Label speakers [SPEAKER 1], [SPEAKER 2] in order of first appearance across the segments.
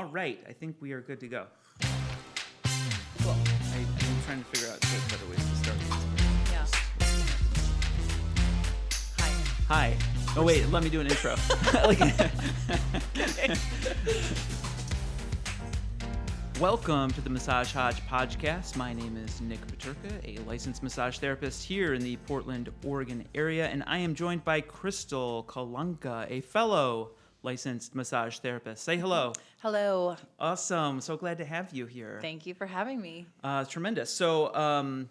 [SPEAKER 1] All right, I think we are good to go.
[SPEAKER 2] Cool.
[SPEAKER 1] I, I'm trying to figure out better ways to start this.
[SPEAKER 2] Yeah. Hi.
[SPEAKER 1] Hi. Oh wait, let me do an intro. Welcome to the Massage Hodge podcast. My name is Nick Paterka, a licensed massage therapist here in the Portland, Oregon area, and I am joined by Crystal Kalanka, a fellow licensed massage therapist. Say hello.
[SPEAKER 2] Hello.
[SPEAKER 1] Awesome. So glad to have you here.
[SPEAKER 2] Thank you for having me.
[SPEAKER 1] Uh, tremendous. So, um,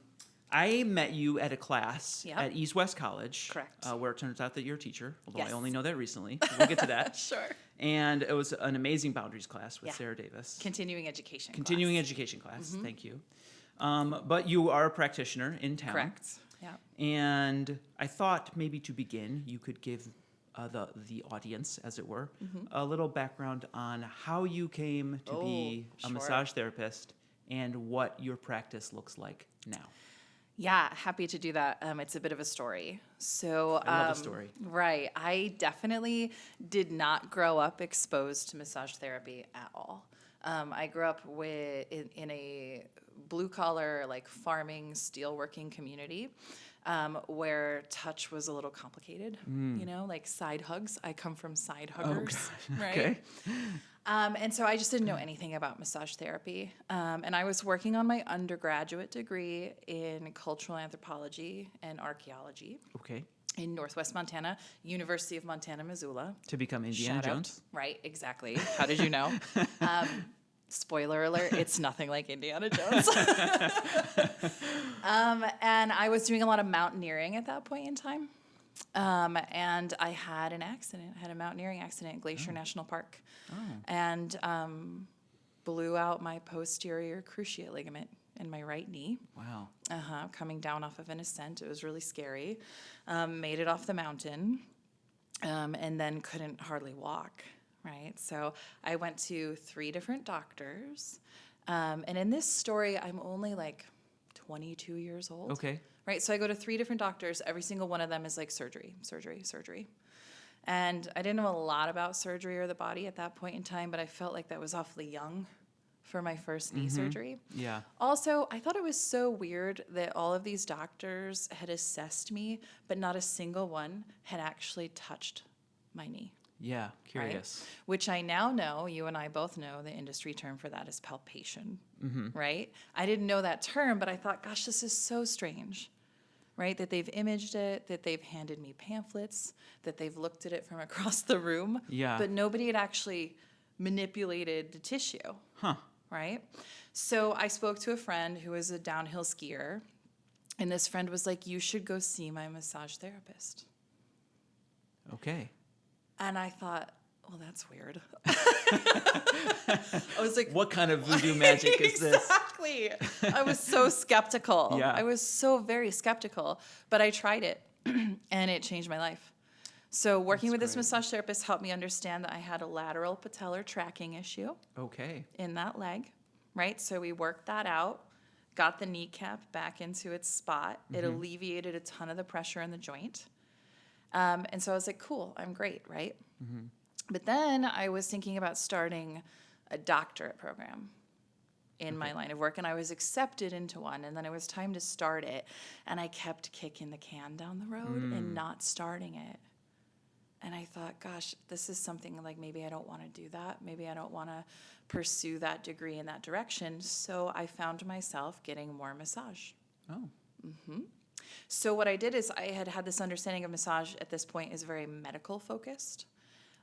[SPEAKER 1] I met you at a class
[SPEAKER 2] Yeah.
[SPEAKER 1] at East West College.
[SPEAKER 2] Correct.
[SPEAKER 1] Uh, where it turns out that you're a teacher, although I only know that recently. We'll get to that.
[SPEAKER 2] Sure.
[SPEAKER 1] And it was an amazing boundaries class with
[SPEAKER 2] Yeah.
[SPEAKER 1] Sarah Davis.
[SPEAKER 2] Continuing education.
[SPEAKER 1] Continuing
[SPEAKER 2] class.
[SPEAKER 1] Education class. Thank you. Um, but you are a practitioner in town.
[SPEAKER 2] Correct. Yeah.
[SPEAKER 1] And I thought maybe to begin, you could give uh, the the audience, as it were, a little background on how you came to be.
[SPEAKER 2] Oh,
[SPEAKER 1] a
[SPEAKER 2] sure.
[SPEAKER 1] massage therapist and what your practice looks like now.
[SPEAKER 2] Yeah, happy to do that. Um, it's a bit of a story. So,
[SPEAKER 1] I love a
[SPEAKER 2] um,
[SPEAKER 1] story.
[SPEAKER 2] Right. I definitely did not grow up exposed to massage therapy at all. Um, I grew up with in, in a blue collar, like farming, steelworking community. Um, where touch was a little complicated, you know, like side hugs. I come from side huggers, right?
[SPEAKER 1] Mm. Okay.
[SPEAKER 2] Um, and so I just didn't know anything about massage therapy. Um, and I was working on my undergraduate degree in cultural anthropology and archaeology
[SPEAKER 1] Okay.
[SPEAKER 2] in Northwest Montana, University of Montana, Missoula.
[SPEAKER 1] To become Indiana
[SPEAKER 2] Shout out.
[SPEAKER 1] Jones.
[SPEAKER 2] Right, exactly. How did you know? spoiler alert, it's nothing like Indiana Jones. um, and I was doing a lot of mountaineering at that point in time. Um, and I had an accident, I had a mountaineering accident at Glacier National Park. And um, blew out my posterior cruciate ligament in my right knee
[SPEAKER 1] Wow.
[SPEAKER 2] uh-huh, coming down off of an ascent. It was really scary. Um, made it off the mountain, um, and then couldn't hardly walk. Right, so I went to three different doctors, um, and in this story, I'm only like 22 years old.
[SPEAKER 1] Okay.
[SPEAKER 2] Right, so I go to three different doctors. Every single one of them is like surgery, surgery, surgery. And I didn't know a lot about surgery or the body at that point in time, but I felt like that was awfully young for my first knee surgery.
[SPEAKER 1] Yeah.
[SPEAKER 2] Also, I thought it was so weird that all of these doctors had assessed me, but not a single one had actually touched my knee.
[SPEAKER 1] Yeah.
[SPEAKER 2] right?
[SPEAKER 1] Curious.
[SPEAKER 2] Which I now know, you and I both know the industry term for that is palpation, mm-hmm. right? I didn't know that term, but I thought, gosh, this is so strange, right? That they've imaged it, that they've handed me pamphlets, that they've looked at it from across the room,
[SPEAKER 1] Yeah.
[SPEAKER 2] but nobody had actually manipulated the tissue
[SPEAKER 1] Huh.
[SPEAKER 2] right? So I spoke to a friend who is a downhill skier, and this friend was like, You should go see my massage therapist.
[SPEAKER 1] Okay.
[SPEAKER 2] And I thought, Well, that's weird. I was like,
[SPEAKER 1] What kind of voodoo magic is this?
[SPEAKER 2] exactly. I was so skeptical.
[SPEAKER 1] Yeah.
[SPEAKER 2] I was so very skeptical, but I tried it and it changed my life. So working with this massage therapist helped me understand that I had a lateral patellar tracking issue.
[SPEAKER 1] Okay.
[SPEAKER 2] in that leg, right? So we worked that out, got the kneecap back into its spot. It mm-hmm. alleviated a ton of the pressure in the joint. Um, and so I was like, cool, I'm great, right? Mm-hmm. But then I was thinking about starting a doctorate program in my line of work, and I was accepted into one. And then it was time to start it, and I kept kicking the can down the road and mm. not starting it. And I thought, gosh, this is something like maybe I don't want to do that. Maybe I don't want to pursue that degree in that direction. So I found myself getting more massage.
[SPEAKER 1] Oh. Mm-hmm.
[SPEAKER 2] So what I did is I had had this understanding of massage at this point is very medical focused,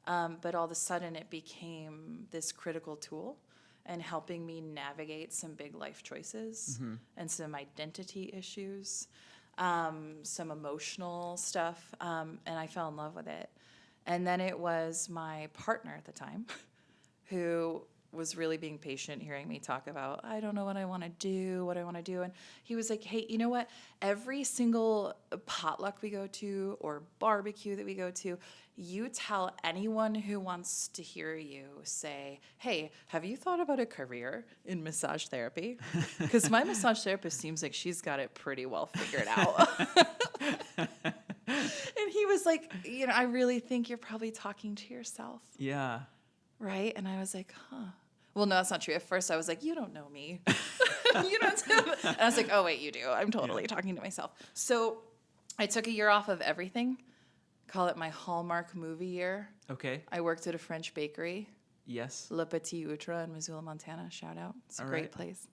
[SPEAKER 2] um, but all of a sudden it became this critical tool and helping me navigate some big life choices and some identity issues, um, some emotional stuff, um, and I fell in love with it. And then it was my partner at the time who was really being patient hearing me talk about I don't know what I want to do, what I want to do and he was like, "Hey, you know what? Every single potluck we go to or barbecue that we go to, you tell anyone who wants to hear you say, "Hey, have you thought about a career in massage therapy?" Cuz my massage therapist seems like she's got it pretty well figured out. and he was like, "You know, I really think you're probably talking to yourself."
[SPEAKER 1] Yeah.
[SPEAKER 2] right? And I was like, huh. Well, no, that's not true. At first, I was like, "You don't know me." you don't. Know. And I was like, "Oh wait, you do." I'm totally talking to myself. So, I took a year off of everything. Call it my Hallmark movie year.
[SPEAKER 1] Okay.
[SPEAKER 2] I worked at a French bakery,
[SPEAKER 1] Yes.
[SPEAKER 2] Le Petit Outre in Missoula, Montana. Shout out. It's a
[SPEAKER 1] All
[SPEAKER 2] great
[SPEAKER 1] right.
[SPEAKER 2] place.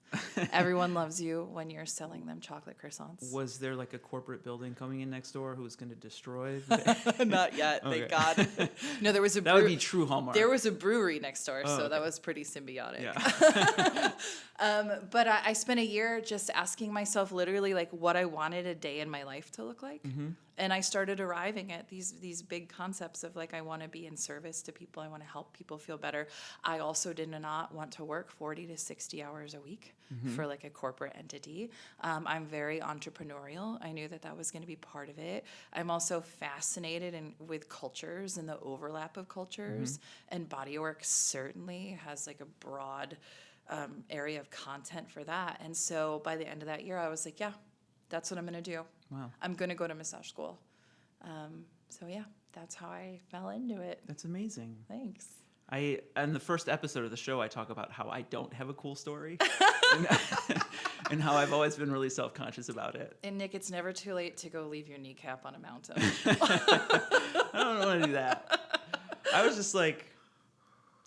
[SPEAKER 2] Everyone loves you when you're selling them chocolate croissants.
[SPEAKER 1] Was there like a corporate building coming in next door who was going to destroy? The-
[SPEAKER 2] Not yet,
[SPEAKER 1] Okay.
[SPEAKER 2] thank God. No, there was a
[SPEAKER 1] that would be true Hallmark.
[SPEAKER 2] there was a brewery next door,
[SPEAKER 1] Oh,
[SPEAKER 2] so that was pretty symbiotic.
[SPEAKER 1] yeah.
[SPEAKER 2] Um, but I, I spent a year just asking myself literally like what I wanted a day in my life to look like.
[SPEAKER 1] Mm-hmm.
[SPEAKER 2] And I started arriving at these these big concepts of like I want to be in service to people, I want to help people feel better. I also did not want to work 40 to 60 hours a week
[SPEAKER 1] Mm-hmm.
[SPEAKER 2] for like a corporate entity. Um, I'm very entrepreneurial. I knew that that was going to be part of it. I'm also fascinated in, with cultures and the overlap of cultures.
[SPEAKER 1] Mm-hmm.
[SPEAKER 2] And bodywork certainly has like a broad um, area of content for that. And so by the end of that year, I was like, yeah, that's what I'm going to do.
[SPEAKER 1] Wow.
[SPEAKER 2] I'm going to go to massage school. Um, so yeah, that's how I fell into it.
[SPEAKER 1] That's amazing.
[SPEAKER 2] Thanks.
[SPEAKER 1] I in the first episode of the show I talk about how I don't have a cool story. and, and how I've always been really self-conscious about it.
[SPEAKER 2] And Nick, it's never too late to go leave your kneecap on a mountain.
[SPEAKER 1] I don't want to do that. I was just like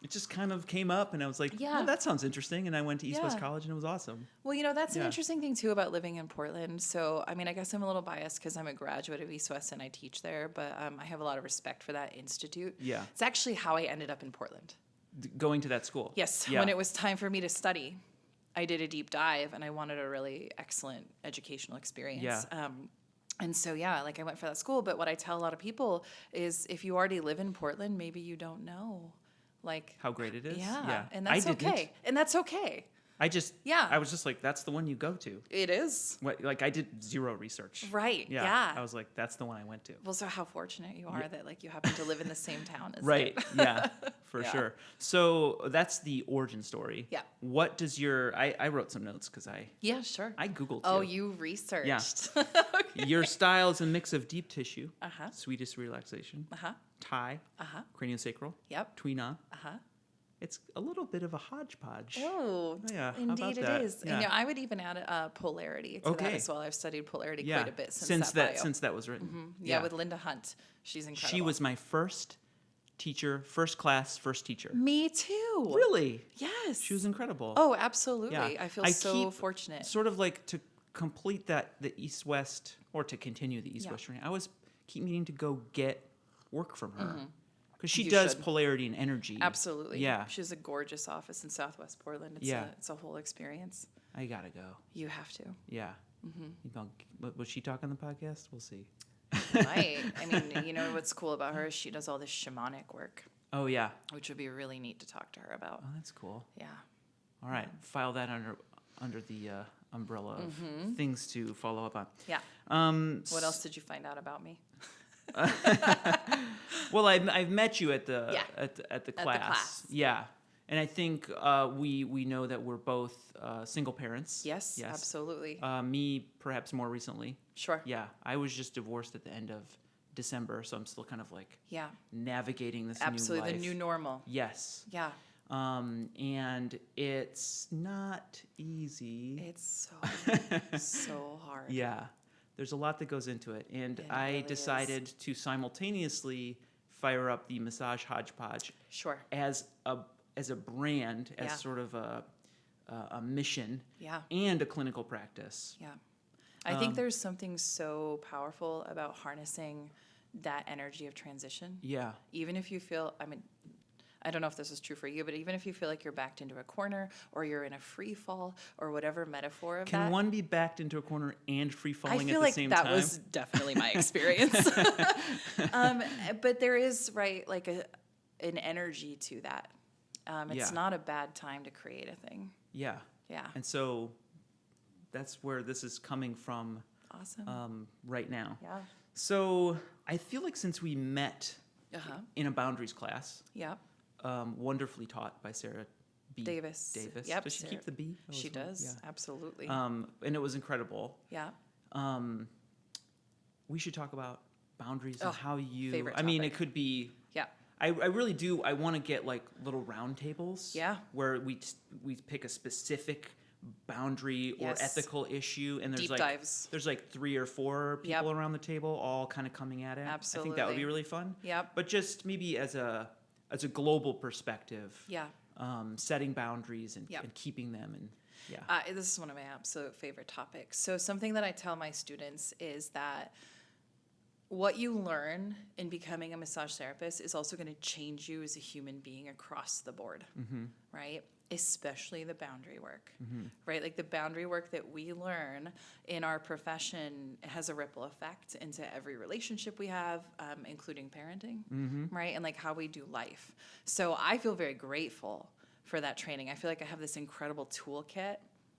[SPEAKER 1] it just kind of came up and I was like, yeah,
[SPEAKER 2] Yeah.
[SPEAKER 1] that sounds interesting and I went to East West College and it was awesome.
[SPEAKER 2] well, you know, that's an interesting thing too about living in Portland. So, I mean, I guess I'm a little biased because I'm a graduate of East West and I teach there, but um, I have a lot of respect for that institute.
[SPEAKER 1] Yeah.
[SPEAKER 2] It's actually how I ended up in Portland.
[SPEAKER 1] D- going to that school.
[SPEAKER 2] Yes,
[SPEAKER 1] Yeah.
[SPEAKER 2] when it was time for me to study, I did a deep dive and I wanted a really excellent educational experience.
[SPEAKER 1] Yeah.
[SPEAKER 2] Um, and so, yeah, like I went for that school. But what I tell a lot of people is if you already live in Portland, maybe you don't know. Like,
[SPEAKER 1] how great it is.
[SPEAKER 2] yeah, and
[SPEAKER 1] I
[SPEAKER 2] that's
[SPEAKER 1] didn't.
[SPEAKER 2] okay. And that's okay.
[SPEAKER 1] I just
[SPEAKER 2] Yeah.
[SPEAKER 1] I was just like, that's the one you go to.
[SPEAKER 2] It is.
[SPEAKER 1] What, like I did zero research.
[SPEAKER 2] Right.
[SPEAKER 1] Yeah.
[SPEAKER 2] Yeah.
[SPEAKER 1] I was like, that's the one I went to.
[SPEAKER 2] well, so how fortunate you are that like you happen to live in the same town as
[SPEAKER 1] Right. yeah. For
[SPEAKER 2] Yeah.
[SPEAKER 1] sure. So that's the origin story.
[SPEAKER 2] Yeah.
[SPEAKER 1] What does your I, I wrote some notes because I
[SPEAKER 2] Yeah, sure.
[SPEAKER 1] I googled.
[SPEAKER 2] oh,
[SPEAKER 1] you.
[SPEAKER 2] you researched.
[SPEAKER 1] Your style is a mix of deep tissue,
[SPEAKER 2] Uh-huh.
[SPEAKER 1] Swedish relaxation,
[SPEAKER 2] uh huh.
[SPEAKER 1] Thai,
[SPEAKER 2] Uh huh.
[SPEAKER 1] craniosacral,
[SPEAKER 2] Yep.
[SPEAKER 1] Tuina.
[SPEAKER 2] Uh huh.
[SPEAKER 1] It's a little bit of a hodgepodge.
[SPEAKER 2] Oh,
[SPEAKER 1] Yeah,
[SPEAKER 2] indeed it
[SPEAKER 1] that?
[SPEAKER 2] is.
[SPEAKER 1] Yeah.
[SPEAKER 2] And, you know, I would even add uh, polarity to
[SPEAKER 1] Okay.
[SPEAKER 2] that as well. I've studied polarity
[SPEAKER 1] yeah.
[SPEAKER 2] quite a bit since,
[SPEAKER 1] since
[SPEAKER 2] that, bio.
[SPEAKER 1] since that was written.
[SPEAKER 2] yeah, with Linda Hunt. She's incredible.
[SPEAKER 1] she was my first teacher, first class, first teacher.
[SPEAKER 2] Me too.
[SPEAKER 1] Really?
[SPEAKER 2] Yes.
[SPEAKER 1] She was incredible.
[SPEAKER 2] Oh, absolutely.
[SPEAKER 1] Yeah.
[SPEAKER 2] I feel
[SPEAKER 1] I
[SPEAKER 2] so fortunate.
[SPEAKER 1] Sort of like to complete that the East West or to continue the East
[SPEAKER 2] Yeah.
[SPEAKER 1] West journey. I was keep needing to go get work from her because she.
[SPEAKER 2] You
[SPEAKER 1] does
[SPEAKER 2] should.
[SPEAKER 1] polarity and energy.
[SPEAKER 2] Absolutely.
[SPEAKER 1] Yeah.
[SPEAKER 2] She has a gorgeous office in Southwest Portland. It's
[SPEAKER 1] Yeah.
[SPEAKER 2] A, it's a whole experience.
[SPEAKER 1] I gotta go.
[SPEAKER 2] You have to.
[SPEAKER 1] Yeah.
[SPEAKER 2] Mm-hmm.
[SPEAKER 1] You know, what- was she talk on the podcast? We'll see.
[SPEAKER 2] Right. I mean, you know what's cool about her is she does all this shamanic work,
[SPEAKER 1] Oh yeah.
[SPEAKER 2] which would be really neat to talk to her about.
[SPEAKER 1] Oh, that's cool.
[SPEAKER 2] Yeah.
[SPEAKER 1] All right, file that under under the uh, umbrella of things to follow up on.
[SPEAKER 2] Yeah.
[SPEAKER 1] Um.
[SPEAKER 2] What else did you find out about me?
[SPEAKER 1] Well, I've, I've met you at the
[SPEAKER 2] Yeah.
[SPEAKER 1] at the, at the
[SPEAKER 2] the
[SPEAKER 1] class.
[SPEAKER 2] class.
[SPEAKER 1] Yeah, and I think uh, we we know that we're both uh, single parents.
[SPEAKER 2] Yes,
[SPEAKER 1] Yes.
[SPEAKER 2] absolutely.
[SPEAKER 1] Uh, me, perhaps more recently.
[SPEAKER 2] sure.
[SPEAKER 1] Yeah, I was just divorced at the end of December, so I'm still kind of like
[SPEAKER 2] Yeah.
[SPEAKER 1] navigating this
[SPEAKER 2] Absolutely.
[SPEAKER 1] new
[SPEAKER 2] The new normal.
[SPEAKER 1] yes.
[SPEAKER 2] Yeah.
[SPEAKER 1] Um, and it's not easy.
[SPEAKER 2] It's so, so hard.
[SPEAKER 1] Yeah, there's a lot that goes into it, and
[SPEAKER 2] It
[SPEAKER 1] I
[SPEAKER 2] really is.
[SPEAKER 1] decided to simultaneously fire up the massage hodgepodge
[SPEAKER 2] Sure.
[SPEAKER 1] as a as a brand, as
[SPEAKER 2] Yeah.
[SPEAKER 1] sort of a a, a mission
[SPEAKER 2] Yeah.
[SPEAKER 1] and a clinical practice.
[SPEAKER 2] Yeah. I think
[SPEAKER 1] Um,
[SPEAKER 2] there's something so powerful about harnessing that energy of transition.
[SPEAKER 1] Yeah,
[SPEAKER 2] Even if you feel, I mean, I don't know if this is true for you, but even if you feel like you're backed into a corner or you're in a free fall or whatever metaphor of
[SPEAKER 1] can
[SPEAKER 2] that.
[SPEAKER 1] one be backed into a corner and free
[SPEAKER 2] I
[SPEAKER 1] falling
[SPEAKER 2] feel
[SPEAKER 1] at the
[SPEAKER 2] like
[SPEAKER 1] same
[SPEAKER 2] that
[SPEAKER 1] time?
[SPEAKER 2] was definitely my experience. um, but there is right like a an energy to that. Um, it's
[SPEAKER 1] Yeah.
[SPEAKER 2] not a bad time to create a thing.
[SPEAKER 1] yeah,
[SPEAKER 2] Yeah,
[SPEAKER 1] and so that's where this is coming from
[SPEAKER 2] awesome.
[SPEAKER 1] um, right now.
[SPEAKER 2] yeah.
[SPEAKER 1] So I feel like since we met
[SPEAKER 2] Uh huh.
[SPEAKER 1] in a boundaries class,
[SPEAKER 2] Yeah.
[SPEAKER 1] Um, wonderfully taught by Sarah B.
[SPEAKER 2] Davis.
[SPEAKER 1] Davis.
[SPEAKER 2] Yep.
[SPEAKER 1] Does she
[SPEAKER 2] Sarah-
[SPEAKER 1] keep the B?
[SPEAKER 2] She does. Absolutely.
[SPEAKER 1] Yeah. Um, and it was incredible.
[SPEAKER 2] yeah.
[SPEAKER 1] Um, we should talk about boundaries and
[SPEAKER 2] Oh,
[SPEAKER 1] how you.
[SPEAKER 2] favorite
[SPEAKER 1] I mean, it could be.
[SPEAKER 2] Yeah.
[SPEAKER 1] I, I really do. I want to get like little round tables.
[SPEAKER 2] Yeah.
[SPEAKER 1] Where we t- we pick a specific boundary or ethical issue, and there's
[SPEAKER 2] Deep
[SPEAKER 1] like
[SPEAKER 2] dives.
[SPEAKER 1] there's like three or four
[SPEAKER 2] Yep.
[SPEAKER 1] people around the table, all kind of coming at it. Absolutely. I think that would be really fun.
[SPEAKER 2] Yep.
[SPEAKER 1] But just maybe as a as a global perspective.
[SPEAKER 2] Yeah.
[SPEAKER 1] Um, setting boundaries and,
[SPEAKER 2] Yep.
[SPEAKER 1] and keeping them and yeah.
[SPEAKER 2] Uh, this is one of my absolute favorite topics. So, something that I tell my students is that what you learn in becoming a massage therapist is also going to change you as a human being across the board, right? Especially the boundary work, right? Like the boundary work that we learn in our profession has a ripple effect into every relationship we have, um, including parenting, right? And like how we do life. So, I feel very grateful for that training. I feel like I have this incredible toolkit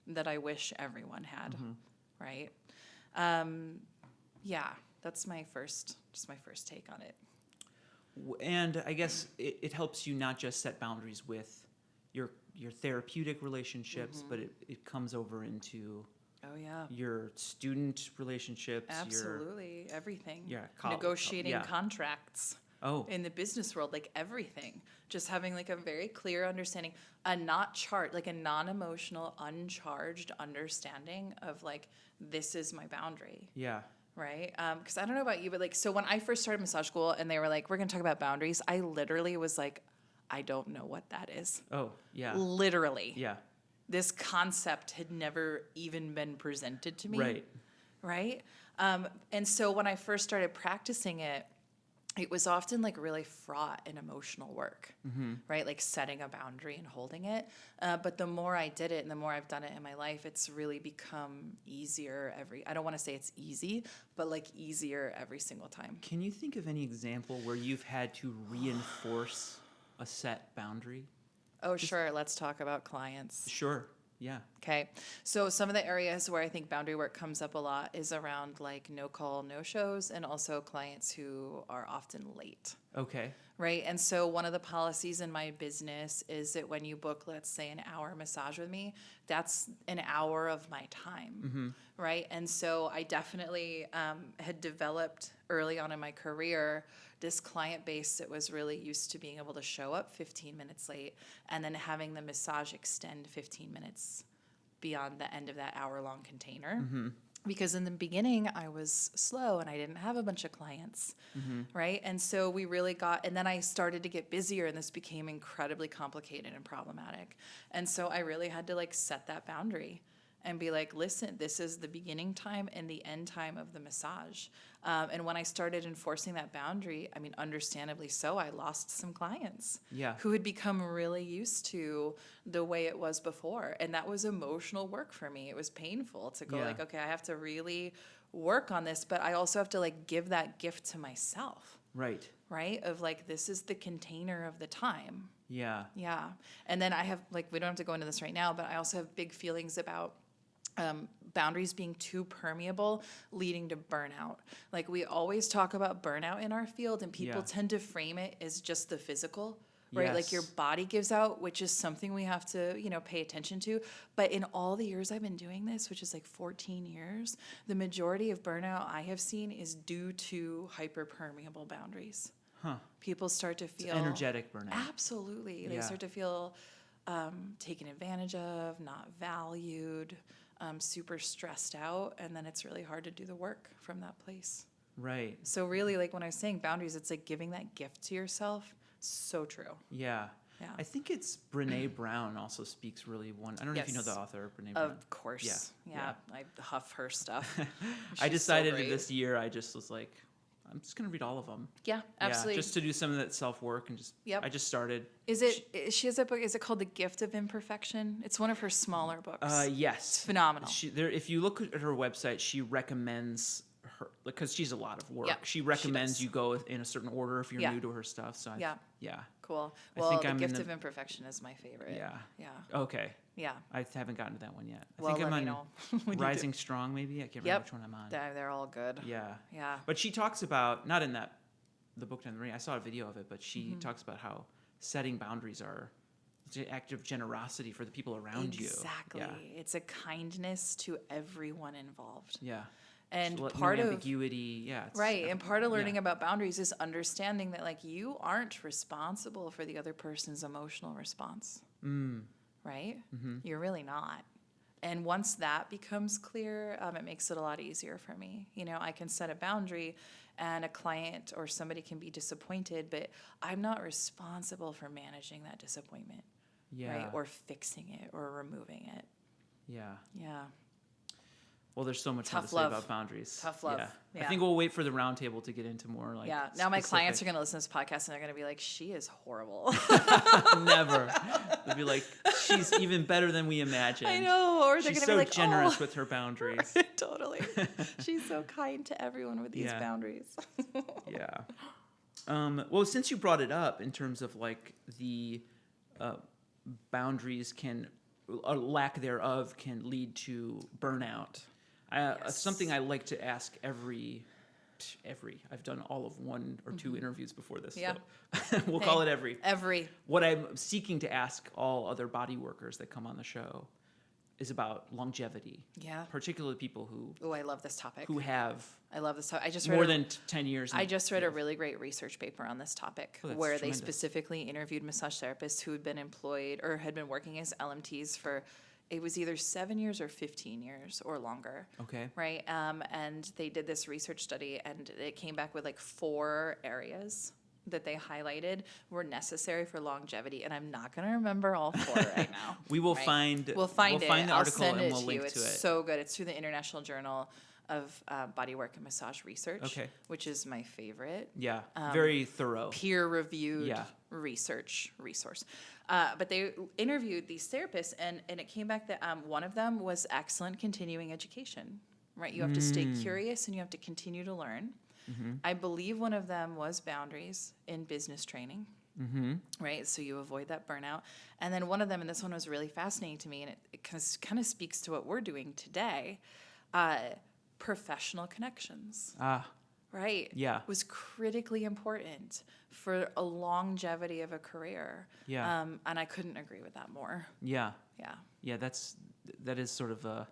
[SPEAKER 2] that I wish everyone had, right? Um, yeah, that's my first, just my first take on it.
[SPEAKER 1] And I guess it, it helps you not just set boundaries with your your therapeutic relationships,
[SPEAKER 2] Mm-hmm.
[SPEAKER 1] but it, it comes over into
[SPEAKER 2] Oh yeah,
[SPEAKER 1] your student relationships. Your,
[SPEAKER 2] absolutely everything.
[SPEAKER 1] yeah, col- col-
[SPEAKER 2] Negotiating
[SPEAKER 1] yeah.
[SPEAKER 2] contracts
[SPEAKER 1] oh,
[SPEAKER 2] in the business world, like everything. Just having like a very clear understanding, a not chart, like a non-emotional, uncharged understanding of like this is my boundary.
[SPEAKER 1] yeah,
[SPEAKER 2] right? Because I don't know about you, but like, so when I first started massage school and they were like, we're going to talk about boundaries, I literally was like, I don't know what that is.
[SPEAKER 1] oh, yeah,
[SPEAKER 2] Literally.
[SPEAKER 1] yeah,
[SPEAKER 2] This concept had never even been presented to me.
[SPEAKER 1] right,
[SPEAKER 2] Right. Um, and so when I first started practicing it, it was often like really fraught and emotional work, right? Like setting a boundary and holding it. Uh, but the more I did it and the more I've done it in my life, it's really become easier every, I don't want to say it's easy, but like easier every single time.
[SPEAKER 1] Can you think of any example where you've had to reinforce a set boundary?
[SPEAKER 2] Oh, sure. Let's talk about clients.
[SPEAKER 1] Sure. Yeah.
[SPEAKER 2] Okay. So some of the areas where I think boundary work comes up a lot is around like no call, no shows, and also clients who are often late.
[SPEAKER 1] Okay.
[SPEAKER 2] Right. And so one of the policies in my business is that when you book, let's say, an hour massage with me, that's an hour of my time. Right. And so I definitely um, had developed early on in my career this client base that was really used to being able to show up 15 minutes late and then having the massage extend 15 minutes beyond the end of that hour long container. Mm-hmm. Because in the beginning, I was slow and I didn't have a bunch of clients, mm-hmm. right? And so we really got, and then I started to get busier and this became incredibly complicated and problematic. And so I really had to like set that boundary and be like, listen, this is the beginning time and the end time of the massage. Um, and when I started enforcing that boundary, I mean, understandably so, I lost some clients
[SPEAKER 1] Yeah.
[SPEAKER 2] who had become really used to the way it was before. And that was emotional work for me. It was painful to go
[SPEAKER 1] Yeah.
[SPEAKER 2] like, okay, I have to really work on this, but I also have to like give that gift to myself,
[SPEAKER 1] Right.
[SPEAKER 2] right? Of like, this is the container of the time.
[SPEAKER 1] Yeah.
[SPEAKER 2] Yeah. And then I have, like, we don't have to go into this right now, but I also have big feelings about um, boundaries being too permeable, leading to burnout. Like, we always talk about burnout in our field, and people
[SPEAKER 1] Yeah.
[SPEAKER 2] tend to frame it as just the physical. Right, like your body gives out, which is something we have to, you know, pay attention to. But in all the years I've been doing this, which is like 14 years, the majority of burnout I have seen is due to hyperpermeable boundaries.
[SPEAKER 1] Huh.
[SPEAKER 2] People start to
[SPEAKER 1] It's
[SPEAKER 2] feel
[SPEAKER 1] energetic burnout.
[SPEAKER 2] Absolutely. They
[SPEAKER 1] Yeah.
[SPEAKER 2] start to feel um, taken advantage of, not valued, um, super stressed out, and then it's really hard to do the work from that place.
[SPEAKER 1] Right.
[SPEAKER 2] So, really, like when I was saying boundaries, it's like giving that gift to yourself. So true.
[SPEAKER 1] Yeah.
[SPEAKER 2] Yeah.
[SPEAKER 1] I think it's Brene Brown also speaks really one. I don't know if you know the author, Brene Brown.
[SPEAKER 2] Of course.
[SPEAKER 1] Yeah,
[SPEAKER 2] Yeah. I huff her stuff.
[SPEAKER 1] I
[SPEAKER 2] She's so
[SPEAKER 1] decided this year I just was like, I'm just gonna read all of them.
[SPEAKER 2] Yeah, absolutely.
[SPEAKER 1] Yeah, just to do some of that self work and just.
[SPEAKER 2] Yep.
[SPEAKER 1] I just started.
[SPEAKER 2] is it? she has a book, is it called The Gift of Imperfection? It's one of her smaller books.
[SPEAKER 1] Uh,
[SPEAKER 2] it's
[SPEAKER 1] yes.
[SPEAKER 2] phenomenal.
[SPEAKER 1] She there. If you look at her website, she recommends her because she's a lot of work.
[SPEAKER 2] Yeah,
[SPEAKER 1] she
[SPEAKER 2] she
[SPEAKER 1] recommends
[SPEAKER 2] does.
[SPEAKER 1] you go in a certain order if you're
[SPEAKER 2] Yeah.
[SPEAKER 1] new to her stuff. So I,
[SPEAKER 2] Yeah.
[SPEAKER 1] yeah.
[SPEAKER 2] Cool.
[SPEAKER 1] I
[SPEAKER 2] Well,
[SPEAKER 1] think
[SPEAKER 2] The
[SPEAKER 1] I'm
[SPEAKER 2] Gift
[SPEAKER 1] the-
[SPEAKER 2] of Imperfection is my favorite.
[SPEAKER 1] Yeah.
[SPEAKER 2] Yeah.
[SPEAKER 1] Okay.
[SPEAKER 2] Yeah.
[SPEAKER 1] I haven't gotten to that one yet. I
[SPEAKER 2] Well,
[SPEAKER 1] think I'm on
[SPEAKER 2] know when you do.
[SPEAKER 1] Rising Strong, maybe. I can't remember
[SPEAKER 2] Yep.
[SPEAKER 1] which one I'm on.
[SPEAKER 2] They're, they're all good.
[SPEAKER 1] Yeah.
[SPEAKER 2] Yeah.
[SPEAKER 1] But she talks about not in that the book down the ring. I saw a video of it, but she
[SPEAKER 2] Mm-hmm.
[SPEAKER 1] talks about how setting boundaries are it's an act of generosity for the people around you.
[SPEAKER 2] exactly.
[SPEAKER 1] you.
[SPEAKER 2] It's a kindness to everyone involved.
[SPEAKER 1] Yeah.
[SPEAKER 2] And
[SPEAKER 1] no
[SPEAKER 2] part of
[SPEAKER 1] ambiguity. Yeah. it's-
[SPEAKER 2] Right. And part of
[SPEAKER 1] yeah.
[SPEAKER 2] learning about boundaries is understanding that like you aren't responsible for the other person's emotional response.
[SPEAKER 1] Mm,
[SPEAKER 2] Right?
[SPEAKER 1] mm-hmm.
[SPEAKER 2] You're really not. And once that becomes clear, um, it makes it a lot easier for me. You know, I can set a boundary and a client or somebody can be disappointed, but I'm not responsible for managing that disappointment,
[SPEAKER 1] yeah.
[SPEAKER 2] right? Or fixing it or removing it.
[SPEAKER 1] yeah.
[SPEAKER 2] Yeah.
[SPEAKER 1] Well, there's so much more to
[SPEAKER 2] Tough
[SPEAKER 1] say about boundaries.
[SPEAKER 2] Tough love.
[SPEAKER 1] Yeah. I think we'll wait for the roundtable to get into more like.
[SPEAKER 2] yeah. Now my clients are going to listen to this podcast and they're going to be like, she is horrible.
[SPEAKER 1] Never. They'll be like, she's even better than we imagined.
[SPEAKER 2] I know. Or they're going to
[SPEAKER 1] so
[SPEAKER 2] be like,
[SPEAKER 1] generous
[SPEAKER 2] oh.
[SPEAKER 1] with her boundaries.
[SPEAKER 2] totally. She's so kind to everyone with these
[SPEAKER 1] Yeah.
[SPEAKER 2] boundaries.
[SPEAKER 1] yeah. Um, well, since you brought it up in terms of like the uh, boundaries can, or lack thereof can lead to burnout. I, uh,
[SPEAKER 2] Yes.
[SPEAKER 1] Something I like to ask every, every, I've done all of one or 2 interviews before this.
[SPEAKER 2] Yeah.
[SPEAKER 1] So we'll call it every.
[SPEAKER 2] Every.
[SPEAKER 1] What I'm seeking to ask all other body workers that come on the show is about longevity,
[SPEAKER 2] Yeah.
[SPEAKER 1] particularly people who
[SPEAKER 2] Oh, I love this topic.
[SPEAKER 1] who have
[SPEAKER 2] I love this topic. I just read
[SPEAKER 1] more
[SPEAKER 2] a-
[SPEAKER 1] than 10 years.
[SPEAKER 2] I just read a really great research paper on this topic
[SPEAKER 1] Oh,
[SPEAKER 2] where
[SPEAKER 1] tremendous.
[SPEAKER 2] they specifically interviewed massage therapists who had been employed or had been working as LMTs for it was either seven years or 15 years or longer.
[SPEAKER 1] Okay.
[SPEAKER 2] Right. Um, and they did this research study and it came back with like four areas that they highlighted were necessary for longevity. And I'm not going to remember all four right now.
[SPEAKER 1] We will
[SPEAKER 2] right?
[SPEAKER 1] find
[SPEAKER 2] We'll find
[SPEAKER 1] we'll
[SPEAKER 2] it.
[SPEAKER 1] find the
[SPEAKER 2] I'll
[SPEAKER 1] article and we'll link
[SPEAKER 2] you.
[SPEAKER 1] to
[SPEAKER 2] it's
[SPEAKER 1] it.
[SPEAKER 2] so good. It's through the International Journal of uh, Bodywork and Massage Research,
[SPEAKER 1] Okay.
[SPEAKER 2] which is my favorite
[SPEAKER 1] yeah,
[SPEAKER 2] um,
[SPEAKER 1] very thorough.
[SPEAKER 2] peer-reviewed
[SPEAKER 1] Yeah.
[SPEAKER 2] research resource. Uh, but they interviewed these therapists, and, and it came back that um, one of them was excellent continuing education. Right, you have to stay
[SPEAKER 1] Mm.
[SPEAKER 2] curious and you have to continue to learn.
[SPEAKER 1] Mm-hmm.
[SPEAKER 2] I believe one of them was boundaries in business training
[SPEAKER 1] Mm-hmm.
[SPEAKER 2] right? So you avoid that burnout. And then one of them, and this one was really fascinating to me, and it, it kind, of, kind of speaks to what we're doing today uh, professional connections,
[SPEAKER 1] Ah,
[SPEAKER 2] right?
[SPEAKER 1] Yeah.
[SPEAKER 2] Was critically important for a longevity of a career.
[SPEAKER 1] Yeah.
[SPEAKER 2] Um, and I couldn't agree with that more.
[SPEAKER 1] yeah,
[SPEAKER 2] Yeah.
[SPEAKER 1] yeah. That's that is sort of a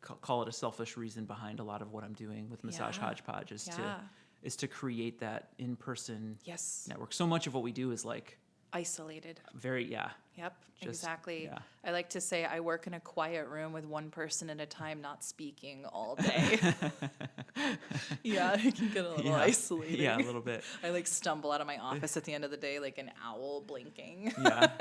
[SPEAKER 1] call it a selfish reason behind a lot of what I'm doing with Massage
[SPEAKER 2] Yeah.
[SPEAKER 1] Hodgepodge is
[SPEAKER 2] Yeah.
[SPEAKER 1] to is to create that in person
[SPEAKER 2] Yes.
[SPEAKER 1] network. So much of what we do is like
[SPEAKER 2] Isolated.
[SPEAKER 1] very yeah.
[SPEAKER 2] Yep,
[SPEAKER 1] Just-
[SPEAKER 2] exactly.
[SPEAKER 1] yeah.
[SPEAKER 2] I like to say I work in a quiet room with one person at a time, not speaking all day. yeah, it can get a little
[SPEAKER 1] yeah.
[SPEAKER 2] isolating.
[SPEAKER 1] Yeah, a little bit.
[SPEAKER 2] I like stumble out of my office at the end of the day like an owl blinking.
[SPEAKER 1] yeah.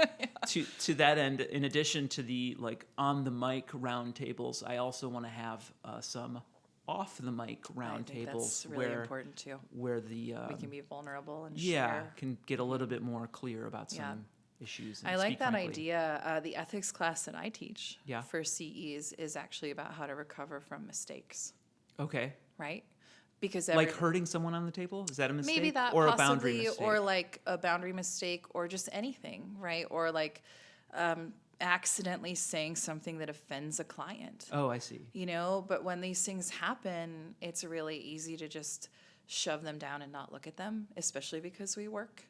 [SPEAKER 1] To to that end, in addition to the like on the mic roundtables, I also want to have uh, some off the mic
[SPEAKER 2] I think
[SPEAKER 1] roundtables
[SPEAKER 2] that's really
[SPEAKER 1] where
[SPEAKER 2] important too.
[SPEAKER 1] where the um,
[SPEAKER 2] We can be vulnerable and
[SPEAKER 1] yeah
[SPEAKER 2] share.
[SPEAKER 1] can get a little bit more clear about some
[SPEAKER 2] Yeah.
[SPEAKER 1] Issues. And
[SPEAKER 2] I like that
[SPEAKER 1] frankly.
[SPEAKER 2] idea. Uh, the ethics class that I teach
[SPEAKER 1] Yeah.
[SPEAKER 2] for CEs is actually about how to recover from mistakes,
[SPEAKER 1] Okay,
[SPEAKER 2] right? Because every,
[SPEAKER 1] like hurting someone on the table is that a mistake?
[SPEAKER 2] maybe that
[SPEAKER 1] or
[SPEAKER 2] possibly,
[SPEAKER 1] a boundary mistake?
[SPEAKER 2] or like a boundary mistake, or just anything, right? Or like um, accidentally saying something that offends a client.
[SPEAKER 1] oh, I see.
[SPEAKER 2] you know but when these things happen it's really easy to just shove them down and not look at them especially because we work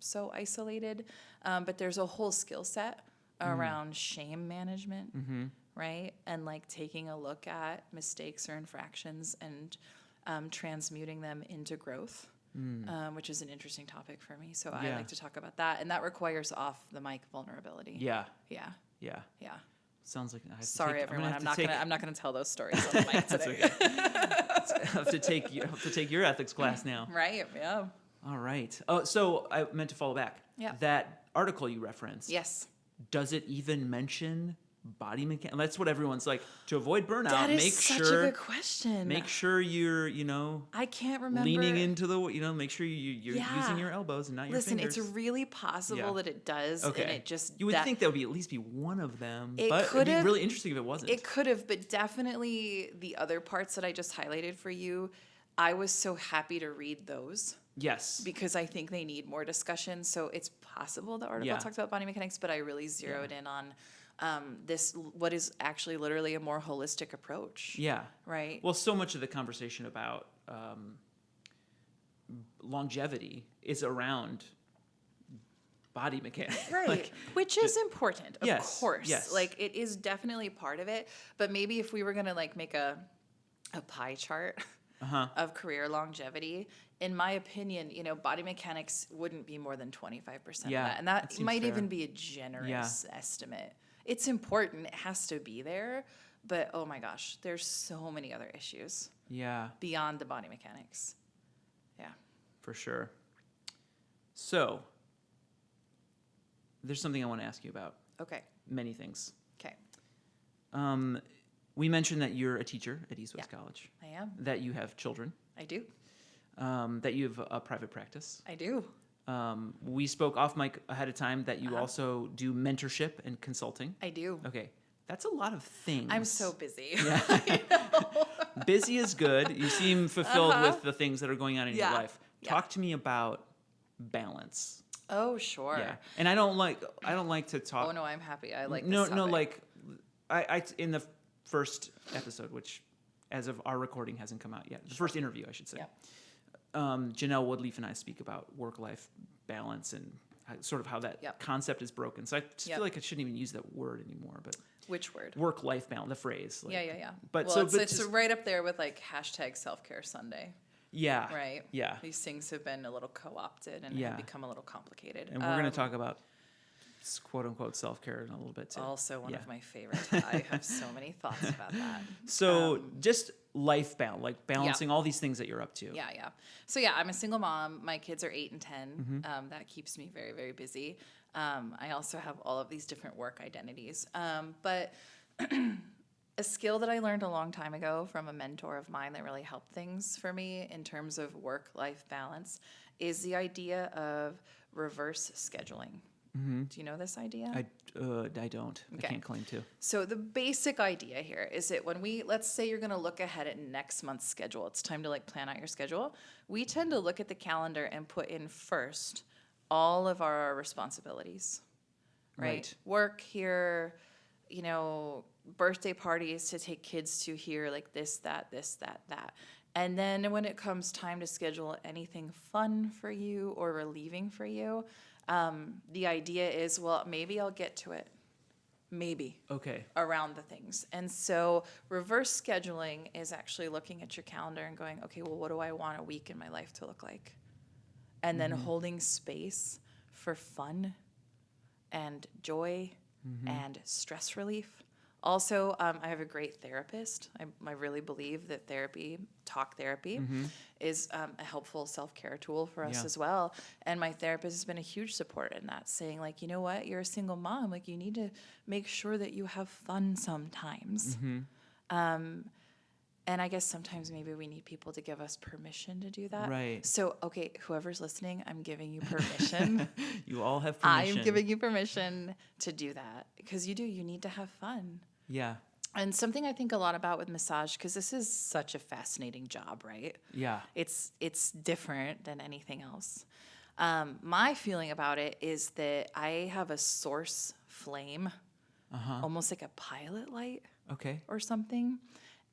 [SPEAKER 2] so isolated um, but there's a whole skill set around shame management right? And like taking a look at mistakes or infractions and um, transmuting them into growth um, which is an interesting topic for me. So i like to talk about that and that requires off the mic vulnerability.
[SPEAKER 1] Yeah,
[SPEAKER 2] yeah.
[SPEAKER 1] Yeah.
[SPEAKER 2] yeah.
[SPEAKER 1] Sounds like I have to
[SPEAKER 2] sorry
[SPEAKER 1] take-
[SPEAKER 2] everyone
[SPEAKER 1] I'm
[SPEAKER 2] i'm,
[SPEAKER 1] gonna have
[SPEAKER 2] not
[SPEAKER 1] to
[SPEAKER 2] gonna
[SPEAKER 1] take-
[SPEAKER 2] i'm not gonna tell those stories on the mic today.
[SPEAKER 1] I have to take you have to take your ethics class now.
[SPEAKER 2] Right. Yeah.
[SPEAKER 1] All right. Oh, so I meant to follow back.
[SPEAKER 2] Yeah.
[SPEAKER 1] That article you referenced.
[SPEAKER 2] Yes.
[SPEAKER 1] Does it even mention body mechanics? That's what everyone's like. To avoid burnout,
[SPEAKER 2] That is
[SPEAKER 1] make
[SPEAKER 2] such
[SPEAKER 1] sure
[SPEAKER 2] a good question.
[SPEAKER 1] make sure you're you know
[SPEAKER 2] I can't remember.
[SPEAKER 1] leaning into the you know make sure you you're
[SPEAKER 2] Yeah.
[SPEAKER 1] using your elbows and not your fingers.
[SPEAKER 2] Listen, it's really possible
[SPEAKER 1] Yeah.
[SPEAKER 2] that it does,
[SPEAKER 1] okay.
[SPEAKER 2] and it just
[SPEAKER 1] you would
[SPEAKER 2] that-
[SPEAKER 1] think that would be at least be one of them,
[SPEAKER 2] It
[SPEAKER 1] but it'd be really interesting if it wasn't.
[SPEAKER 2] it could have, but definitely the other parts that I just highlighted for you. I was so happy to read those
[SPEAKER 1] yes.
[SPEAKER 2] because I think they need more discussion. So it's possible the article
[SPEAKER 1] Yeah.
[SPEAKER 2] talks about body mechanics, but I really zeroed in on um, this what is actually literally a more holistic approach.
[SPEAKER 1] yeah.
[SPEAKER 2] Right.
[SPEAKER 1] Well, so much of the conversation about um, longevity is around body mechanics.
[SPEAKER 2] Right.
[SPEAKER 1] Like,
[SPEAKER 2] Which is important, of
[SPEAKER 1] Yes,
[SPEAKER 2] course.
[SPEAKER 1] yes.
[SPEAKER 2] Like it is definitely part of it. But maybe if we were gonna like make a a pie chart
[SPEAKER 1] Uh-huh.
[SPEAKER 2] of career longevity, in my opinion, you know, body mechanics wouldn't be more than 25%
[SPEAKER 1] Yeah,
[SPEAKER 2] of that. And that,
[SPEAKER 1] that
[SPEAKER 2] might
[SPEAKER 1] fair.
[SPEAKER 2] even be a generous estimate. It's important, it has to be there, but oh my gosh, there's so many other issues
[SPEAKER 1] Yeah,
[SPEAKER 2] beyond the body mechanics. Yeah.
[SPEAKER 1] for sure. So, there's something I want to ask you about.
[SPEAKER 2] Okay.
[SPEAKER 1] Many things.
[SPEAKER 2] Okay.
[SPEAKER 1] Um, we mentioned that you're a teacher at East West
[SPEAKER 2] Yeah.
[SPEAKER 1] College,
[SPEAKER 2] I am.
[SPEAKER 1] that you have children,
[SPEAKER 2] I do.
[SPEAKER 1] Um, that you have a private practice.
[SPEAKER 2] I do.
[SPEAKER 1] Um, we spoke off mic ahead of time that you
[SPEAKER 2] Uh-huh.
[SPEAKER 1] also do mentorship and consulting.
[SPEAKER 2] I do.
[SPEAKER 1] Okay, that's a lot of things.
[SPEAKER 2] I'm so busy.
[SPEAKER 1] Yeah. Busy is good. You seem fulfilled
[SPEAKER 2] Uh-huh.
[SPEAKER 1] with the things that are going on in
[SPEAKER 2] Yeah,
[SPEAKER 1] your life.
[SPEAKER 2] yeah.
[SPEAKER 1] Talk to me about balance.
[SPEAKER 2] oh, sure.
[SPEAKER 1] Yeah, and I don't like I don't like to talk.
[SPEAKER 2] Oh no, I'm happy. I like
[SPEAKER 1] no
[SPEAKER 2] this
[SPEAKER 1] no like I, I in the first episode, which as of our recording hasn't come out yet. The first interview, I should say.
[SPEAKER 2] Yep.
[SPEAKER 1] Um, Janelle Woodleaf and I speak about work life balance and how, sort of how that
[SPEAKER 2] Yep.
[SPEAKER 1] concept is broken. So I just
[SPEAKER 2] Yep.
[SPEAKER 1] feel like I shouldn't even use that word anymore. But
[SPEAKER 2] Which word?
[SPEAKER 1] work life balance, the phrase. Like,
[SPEAKER 2] yeah, yeah, yeah.
[SPEAKER 1] But
[SPEAKER 2] well,
[SPEAKER 1] so
[SPEAKER 2] it's,
[SPEAKER 1] but
[SPEAKER 2] it's
[SPEAKER 1] just-
[SPEAKER 2] right up there with like hashtag self care Sunday,
[SPEAKER 1] yeah,
[SPEAKER 2] right?
[SPEAKER 1] Yeah,
[SPEAKER 2] These things have been a little co opted and
[SPEAKER 1] Yeah.
[SPEAKER 2] have become a little complicated.
[SPEAKER 1] and we're going
[SPEAKER 2] Um,
[SPEAKER 1] to talk about quote unquote self care in a little bit too.
[SPEAKER 2] Also, one
[SPEAKER 1] Yeah.
[SPEAKER 2] of my favorites. I have so many thoughts about that.
[SPEAKER 1] So
[SPEAKER 2] um,
[SPEAKER 1] just life balance, like balancing all these things that you're up to.
[SPEAKER 2] Yeah, yeah. So yeah, I'm a single mom. My kids are eight and 10
[SPEAKER 1] Mm-hmm.
[SPEAKER 2] Um, that keeps me very, very busy. Um, I also have all of these different work identities. Um, but a skill that I learned a long time ago from a mentor of mine that really helped things for me in terms of work-life balance is the idea of reverse scheduling. Do you know this idea?
[SPEAKER 1] Mm-hmm. I, uh, I don't.
[SPEAKER 2] Okay.
[SPEAKER 1] I can't claim to.
[SPEAKER 2] So the basic idea here is that when we let's say you're going to look ahead at next month's schedule, it's time to like plan out your schedule. We tend to look at the calendar and put in first all of our responsibilities. Right?
[SPEAKER 1] Right.
[SPEAKER 2] Work here, you know, birthday parties to take kids to here like this that this that that. And then when it comes time to schedule anything fun for you or relieving for you, um, the idea is, well, maybe I'll get to it. Maybe
[SPEAKER 1] Okay.
[SPEAKER 2] around the things. And so reverse scheduling is actually looking at your calendar and going, okay, well, what do I want a week in my life to look like? And then holding space for fun and joy and stress relief. Also, um, I have a great therapist. I, I really believe that therapy, talk therapy, is um, a helpful self care tool for us
[SPEAKER 1] Yeah.
[SPEAKER 2] as well. And my therapist has been a huge support in that, saying, like, you know what, you're a single mom. Like, you need to make sure that you have fun sometimes. Um, and I guess sometimes maybe we need people to give us permission to do that.
[SPEAKER 1] Right.
[SPEAKER 2] So, okay, whoever's listening, I'm giving you permission.
[SPEAKER 1] You all have permission.
[SPEAKER 2] I'm giving you permission to do that because you do. You need to have fun.
[SPEAKER 1] Yeah.
[SPEAKER 2] And something I think a lot about with massage because this is such a fascinating job, right?
[SPEAKER 1] Yeah.
[SPEAKER 2] It's it's different than anything else. Um, my feeling about it is that I have a source flame,
[SPEAKER 1] Uh-huh.
[SPEAKER 2] almost like a pilot light
[SPEAKER 1] Okay.
[SPEAKER 2] or something.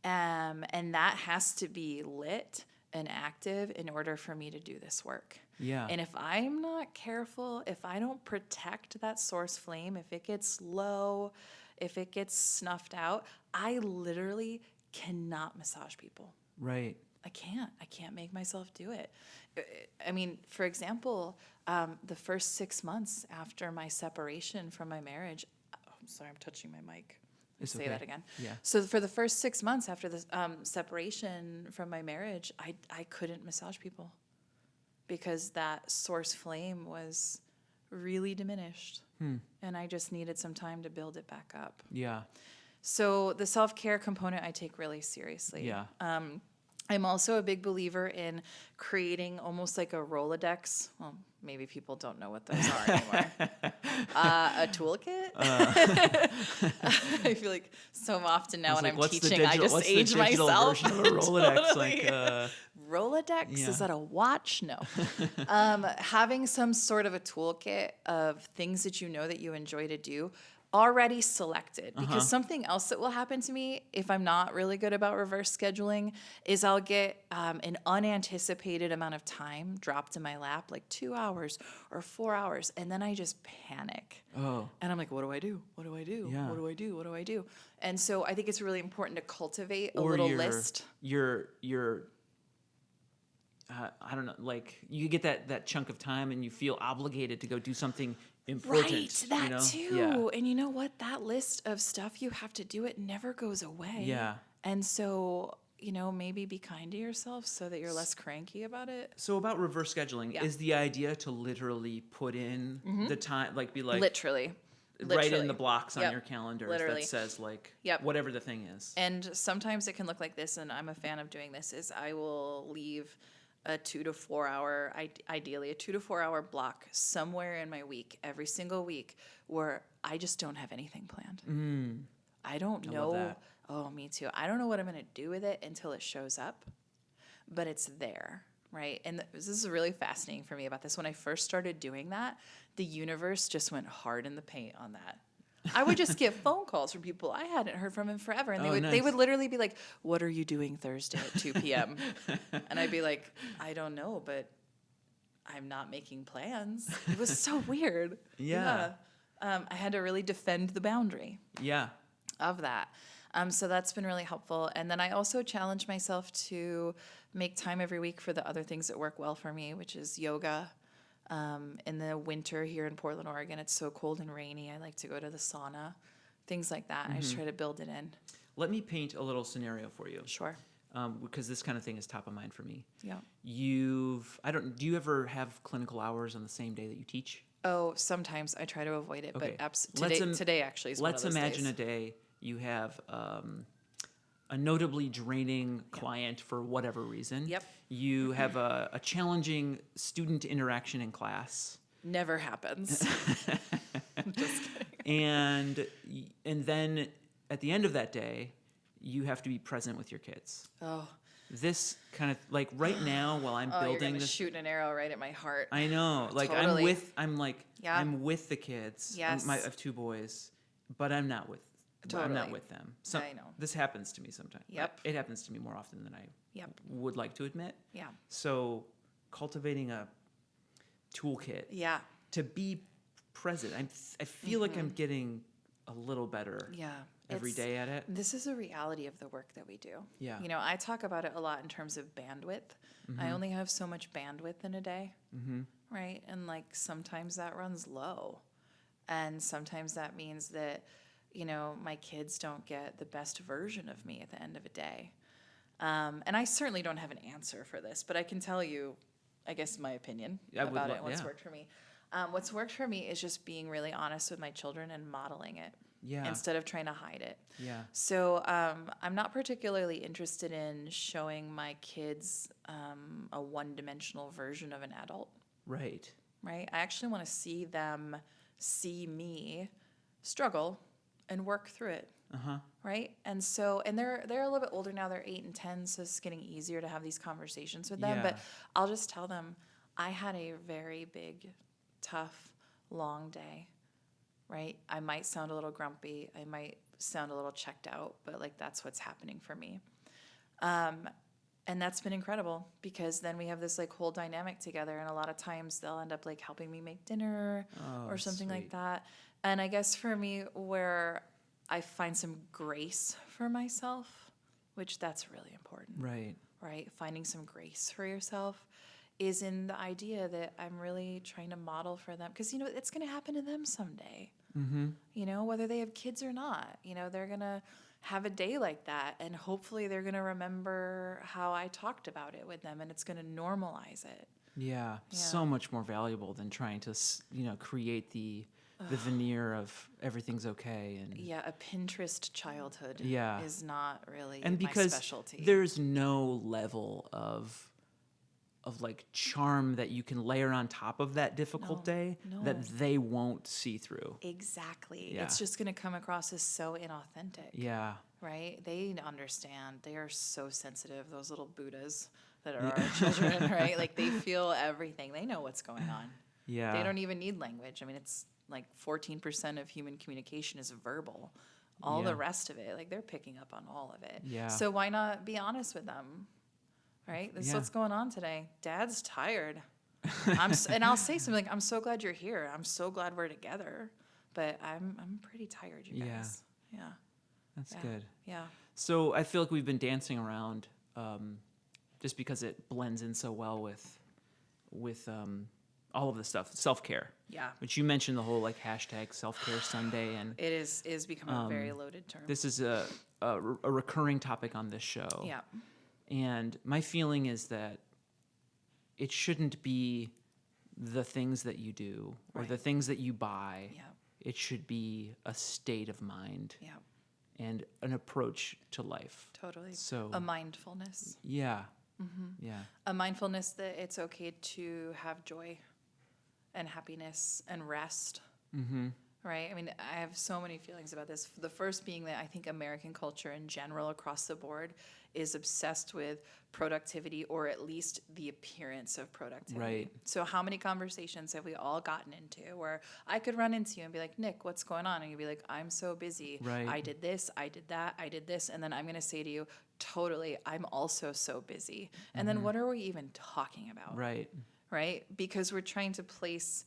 [SPEAKER 2] Um, and that has to be lit and active in order for me to do this work.
[SPEAKER 1] Yeah.
[SPEAKER 2] And if I'm not careful, if I don't protect that source flame, if it gets low, if it gets snuffed out, I literally cannot massage people.
[SPEAKER 1] right.
[SPEAKER 2] I can't. I can't make myself do it. I- mean, for example, um, the first six months after my separation from my marriage, oh, I'm sorry, I'm touching my mic.
[SPEAKER 1] It's
[SPEAKER 2] Say
[SPEAKER 1] okay.
[SPEAKER 2] that again.
[SPEAKER 1] Yeah.
[SPEAKER 2] So for the first six months after the um, separation from my marriage, I I couldn't massage people because that source flame was really diminished,
[SPEAKER 1] Hmm.
[SPEAKER 2] and I just needed some time to build it back up.
[SPEAKER 1] Yeah.
[SPEAKER 2] So the self care component I take really seriously.
[SPEAKER 1] Yeah.
[SPEAKER 2] Um, I'm also a big believer in creating almost like a Rolodex. Well, maybe people don't know what those are anymore. uh, a toolkit. I feel like so often now when
[SPEAKER 1] like,
[SPEAKER 2] I'm
[SPEAKER 1] what's the
[SPEAKER 2] teaching, I
[SPEAKER 1] digital-
[SPEAKER 2] just
[SPEAKER 1] what's the
[SPEAKER 2] age
[SPEAKER 1] digital
[SPEAKER 2] myself.
[SPEAKER 1] version of a Rolodex? Like,
[SPEAKER 2] Totally.
[SPEAKER 1] uh,
[SPEAKER 2] Rolodex?
[SPEAKER 1] Yeah.
[SPEAKER 2] Is that a watch? No. um, having some sort of a toolkit of things that you know that you enjoy to do. Already selected because
[SPEAKER 1] Uh-huh.
[SPEAKER 2] something else that will happen to me if I'm not really good about reverse scheduling is I'll get um, an unanticipated amount of time dropped in my lap, like two hours or four hours, and then I just panic.
[SPEAKER 1] Oh.
[SPEAKER 2] And I'm like, what do I do? What do I do?
[SPEAKER 1] Yeah.
[SPEAKER 2] What do I do? What do I do? And so I think it's really important to cultivate a
[SPEAKER 1] or
[SPEAKER 2] little
[SPEAKER 1] your,
[SPEAKER 2] list.
[SPEAKER 1] Your your uh, I don't know, like you get that that chunk of time and you feel obligated to go do something important.
[SPEAKER 2] Right, that
[SPEAKER 1] you know?
[SPEAKER 2] too.
[SPEAKER 1] Yeah.
[SPEAKER 2] And you know what? That list of stuff you have to do, it never goes away.
[SPEAKER 1] Yeah.
[SPEAKER 2] And so, you know, maybe be kind to yourself so that you're less cranky about it.
[SPEAKER 1] So about reverse scheduling,
[SPEAKER 2] Yeah. Mm-hmm.
[SPEAKER 1] is the idea to literally put in the time, like be like
[SPEAKER 2] literally.
[SPEAKER 1] write in the blocks on your calendar
[SPEAKER 2] Literally.
[SPEAKER 1] that says like
[SPEAKER 2] Yep.
[SPEAKER 1] whatever the thing is.
[SPEAKER 2] And sometimes it can look like this, and I'm a fan of doing this, is I will leave a two to four hour, ideally a two to four hour block somewhere in my week, every single week, where I just don't have anything planned. Hmm. I don't
[SPEAKER 1] love
[SPEAKER 2] know. Oh, me too. I don't know what I'm going to do with it until it shows up, but it's there, right? And this is really fascinating for me about this. When I first started doing that, the universe just went hard in the paint on that. I would just get phone calls from people I hadn't heard from in forever, and they
[SPEAKER 1] Oh,
[SPEAKER 2] would they would literally be like, "What are you doing Thursday at two p.m.?" and I'd be like, "I don't know, but I'm not making plans." It was so weird.
[SPEAKER 1] Yeah.
[SPEAKER 2] Yeah. Um, I had to really defend the boundary
[SPEAKER 1] yeah.
[SPEAKER 2] of that. Um, so that's been really helpful. And then I also challenge myself to make time every week for the other things that work well for me, which is yoga. Um, in the winter here in Portland, Oregon, it's so cold and rainy. I like to go to the sauna, things like that. I just try to build it in.
[SPEAKER 1] Let me paint a little scenario for you.
[SPEAKER 2] Sure.
[SPEAKER 1] Um, because this kind of thing is top of mind for me.
[SPEAKER 2] Yeah.
[SPEAKER 1] You've I don't do you ever have clinical hours on the same day that you teach?
[SPEAKER 2] Oh, sometimes I try to avoid it,
[SPEAKER 1] Okay.
[SPEAKER 2] but abs- today,
[SPEAKER 1] im-
[SPEAKER 2] today actually is
[SPEAKER 1] Let's
[SPEAKER 2] one of those
[SPEAKER 1] imagine
[SPEAKER 2] days.
[SPEAKER 1] a day you have um, a notably draining client for whatever reason.
[SPEAKER 2] Yep.
[SPEAKER 1] You mm-hmm. have a, a challenging student interaction in class,
[SPEAKER 2] Never happens. just kidding.
[SPEAKER 1] and and then at the end of that day, you have to be present with your kids.
[SPEAKER 2] Oh,
[SPEAKER 1] This kind of like right now while I'm
[SPEAKER 2] oh you're
[SPEAKER 1] building
[SPEAKER 2] gonna
[SPEAKER 1] this
[SPEAKER 2] shoot an arrow right at my heart.
[SPEAKER 1] I know. Like I'm with I'm like
[SPEAKER 2] Yeah.
[SPEAKER 1] I'm with the kids. I'm- My, I
[SPEAKER 2] Yes.
[SPEAKER 1] have two boys, but I'm not with I'm not with them. So
[SPEAKER 2] I know.
[SPEAKER 1] this happens to me sometimes.
[SPEAKER 2] Yep.
[SPEAKER 1] It happens to me more often than I
[SPEAKER 2] Yep.
[SPEAKER 1] would like to admit.
[SPEAKER 2] Yeah.
[SPEAKER 1] So cultivating a toolkit
[SPEAKER 2] Yeah.
[SPEAKER 1] to be present. I'm I feel like I'm getting a little better
[SPEAKER 2] Yeah.
[SPEAKER 1] every
[SPEAKER 2] It's-
[SPEAKER 1] day at it.
[SPEAKER 2] This is a reality of the work that we do.
[SPEAKER 1] Yeah.
[SPEAKER 2] You know, I talk about it a lot in terms of bandwidth. I only have so much bandwidth in a day,
[SPEAKER 1] Mm-hmm.
[SPEAKER 2] right? And like sometimes that runs low. And sometimes that means that, you know, my kids don't get the best version of me at the end of a day. Um, and I certainly don't have an answer for this, but I can tell you, I guess, my opinion
[SPEAKER 1] I
[SPEAKER 2] about it, what's
[SPEAKER 1] yeah.
[SPEAKER 2] worked for me. Um, what's worked for me is just being really honest with my children and modeling it
[SPEAKER 1] Yeah.
[SPEAKER 2] instead of trying to hide it.
[SPEAKER 1] yeah.
[SPEAKER 2] So um, I'm not particularly interested in showing my kids um, a one-dimensional version of an adult,
[SPEAKER 1] Right.
[SPEAKER 2] right? I actually want to see them see me struggle and work through it,
[SPEAKER 1] Uh-huh.
[SPEAKER 2] right? And so, and they're they're a little bit older now. They're eight and ten, so it's getting easier to have these conversations with them. But I'll just tell them I had a very big, tough, long day right? I might sound a little grumpy. I might sound a little checked out, but like that's what's happening for me. Um, and that's been incredible because then we have this like whole dynamic together, and a lot of times they'll end up like helping me make dinner
[SPEAKER 1] Oh,
[SPEAKER 2] or something like that. And I guess for me, where I find some grace for myself, which that's really important
[SPEAKER 1] Right.
[SPEAKER 2] right? Finding some grace for yourself is in the idea that I'm really trying to model for them because you know it's going to happen to them someday.
[SPEAKER 1] Mm-hmm.
[SPEAKER 2] You know, whether they have kids or not, you know, they're going to have a day like that and hopefully they're going to remember how I talked about it with them and it's going to normalize it.
[SPEAKER 1] Yeah,
[SPEAKER 2] Yeah.
[SPEAKER 1] so much more valuable than trying to, you know, create the the veneer of everything's okay and
[SPEAKER 2] Yeah, a Pinterest childhood
[SPEAKER 1] Yeah.
[SPEAKER 2] is not really
[SPEAKER 1] and because
[SPEAKER 2] specialty.
[SPEAKER 1] there's no level of of like charm that you can layer on top of that difficult
[SPEAKER 2] No,
[SPEAKER 1] day that they won't see through.
[SPEAKER 2] exactly.
[SPEAKER 1] Yeah.
[SPEAKER 2] It's just going to come across as so inauthentic.
[SPEAKER 1] Yeah.
[SPEAKER 2] right? They understand. They are so sensitive, those little Buddhas that are our children, right? Like they feel everything. They know what's going on.
[SPEAKER 1] Yeah.
[SPEAKER 2] They don't even need language. I mean, it's like 14% of human communication is verbal. All
[SPEAKER 1] Yeah.
[SPEAKER 2] the rest of it, like they're picking up on all of it.
[SPEAKER 1] Yeah.
[SPEAKER 2] So why not be honest with them? Right? This is
[SPEAKER 1] Yeah.
[SPEAKER 2] what's going on today. Dad's tired. I'm s- and I'll say something like, "I'm so glad you're here. I'm so glad we're together, but I'm I'm pretty tired, you
[SPEAKER 1] Yeah.
[SPEAKER 2] guys." Yeah.
[SPEAKER 1] That's
[SPEAKER 2] Yeah.
[SPEAKER 1] good.
[SPEAKER 2] Yeah.
[SPEAKER 1] So I feel like we've been dancing around um, just because it blends in so well with with um, all of the stuff, self care.
[SPEAKER 2] Yeah.
[SPEAKER 1] But you mentioned the whole like hashtag self care Sunday, and
[SPEAKER 2] It is is becoming a very
[SPEAKER 1] Um,
[SPEAKER 2] loaded term.
[SPEAKER 1] this is a, a a recurring topic on this show.
[SPEAKER 2] yeah.
[SPEAKER 1] And my feeling is that it shouldn't be the things that you do or the things that you buy.
[SPEAKER 2] Yeah.
[SPEAKER 1] It should be a state of mind
[SPEAKER 2] Yeah.
[SPEAKER 1] and an approach to life.
[SPEAKER 2] Totally.
[SPEAKER 1] So
[SPEAKER 2] A mindfulness.
[SPEAKER 1] yeah,
[SPEAKER 2] Mm-hmm.
[SPEAKER 1] yeah,
[SPEAKER 2] A mindfulness that it's okay to have joy and happiness and rest.
[SPEAKER 1] mm-hmm.
[SPEAKER 2] Right. I mean, I have so many feelings about this. The first being that I think American culture in general, across the board, is obsessed with productivity or at least the appearance of productivity.
[SPEAKER 1] Right.
[SPEAKER 2] So, how many conversations have we all gotten into where I could run into you and be like, Nick, what's going on? And you'd be like, I'm so busy.
[SPEAKER 1] Right.
[SPEAKER 2] I did this, I did that, I did this. And then I'm going to say to you, totally, I'm also so busy. And then what are we even talking about?
[SPEAKER 1] Mm-hmm. right,
[SPEAKER 2] right? Because we're trying to place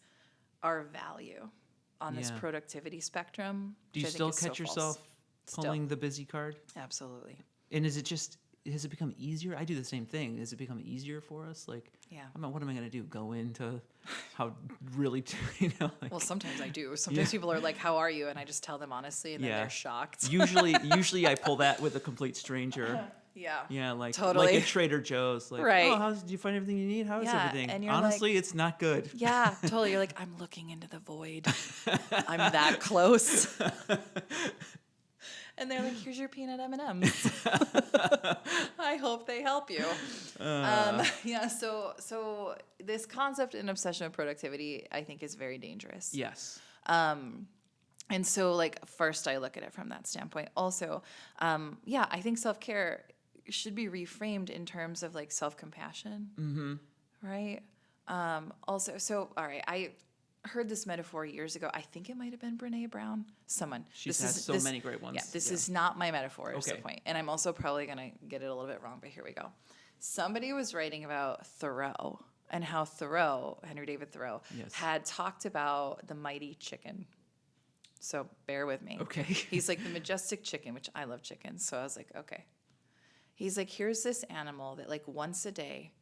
[SPEAKER 2] our value on this productivity spectrum.
[SPEAKER 1] Do you
[SPEAKER 2] which I think
[SPEAKER 1] still
[SPEAKER 2] is so
[SPEAKER 1] catch
[SPEAKER 2] false.
[SPEAKER 1] yourself
[SPEAKER 2] Still.
[SPEAKER 1] pulling the busy card?
[SPEAKER 2] Absolutely.
[SPEAKER 1] And is it just has it become easier? I do the same thing. Has it become easier for us? Like,
[SPEAKER 2] Yeah.
[SPEAKER 1] I'm not, what am I gonna do? Go into how really, you know, like
[SPEAKER 2] Well, sometimes I do. Sometimes people are like, "How are you?" and I just tell them honestly, and then
[SPEAKER 1] Yeah.
[SPEAKER 2] they're shocked.
[SPEAKER 1] usually, usually I pull that with a complete stranger.
[SPEAKER 2] yeah.
[SPEAKER 1] Yeah, like
[SPEAKER 2] totally.
[SPEAKER 1] like at Trader Joe's. Like,
[SPEAKER 2] Right.
[SPEAKER 1] oh, how's, do you find everything you need? How is
[SPEAKER 2] Yeah,
[SPEAKER 1] everything?
[SPEAKER 2] and you're like-
[SPEAKER 1] Honestly, it's not good.
[SPEAKER 2] Yeah, totally. You're like, I'm looking into the void. I'm that close. and they're like, "Here's your peanut M and M's. I hope they help you."
[SPEAKER 1] Uh.
[SPEAKER 2] Um, yeah. So, so this concept and obsession with productivity, I think, is very dangerous.
[SPEAKER 1] Yes.
[SPEAKER 2] Um, and so, like, first I look at it from that standpoint. Also, um, yeah, I think self care should be reframed in terms of like self compassion,
[SPEAKER 1] Mm-hmm.
[SPEAKER 2] right? Um, also, so all right, I heard this metaphor years ago. I think it might have been Brene Brown. Someone.
[SPEAKER 1] She's
[SPEAKER 2] this
[SPEAKER 1] had
[SPEAKER 2] is-
[SPEAKER 1] so
[SPEAKER 2] this-
[SPEAKER 1] many great ones.
[SPEAKER 2] Yeah, this
[SPEAKER 1] Yeah.
[SPEAKER 2] is not my metaphor. Is the
[SPEAKER 1] Okay.
[SPEAKER 2] point, and I'm also probably gonna get it a little bit wrong, but here we go. Somebody was writing about Thoreau and how Thoreau, Henry David Thoreau,
[SPEAKER 1] Yes.
[SPEAKER 2] had talked about the mighty chicken. So bear with me.
[SPEAKER 1] Okay.
[SPEAKER 2] He's like the majestic chicken, which I love chickens. So I was like, okay. He's like, here's this animal that like once a day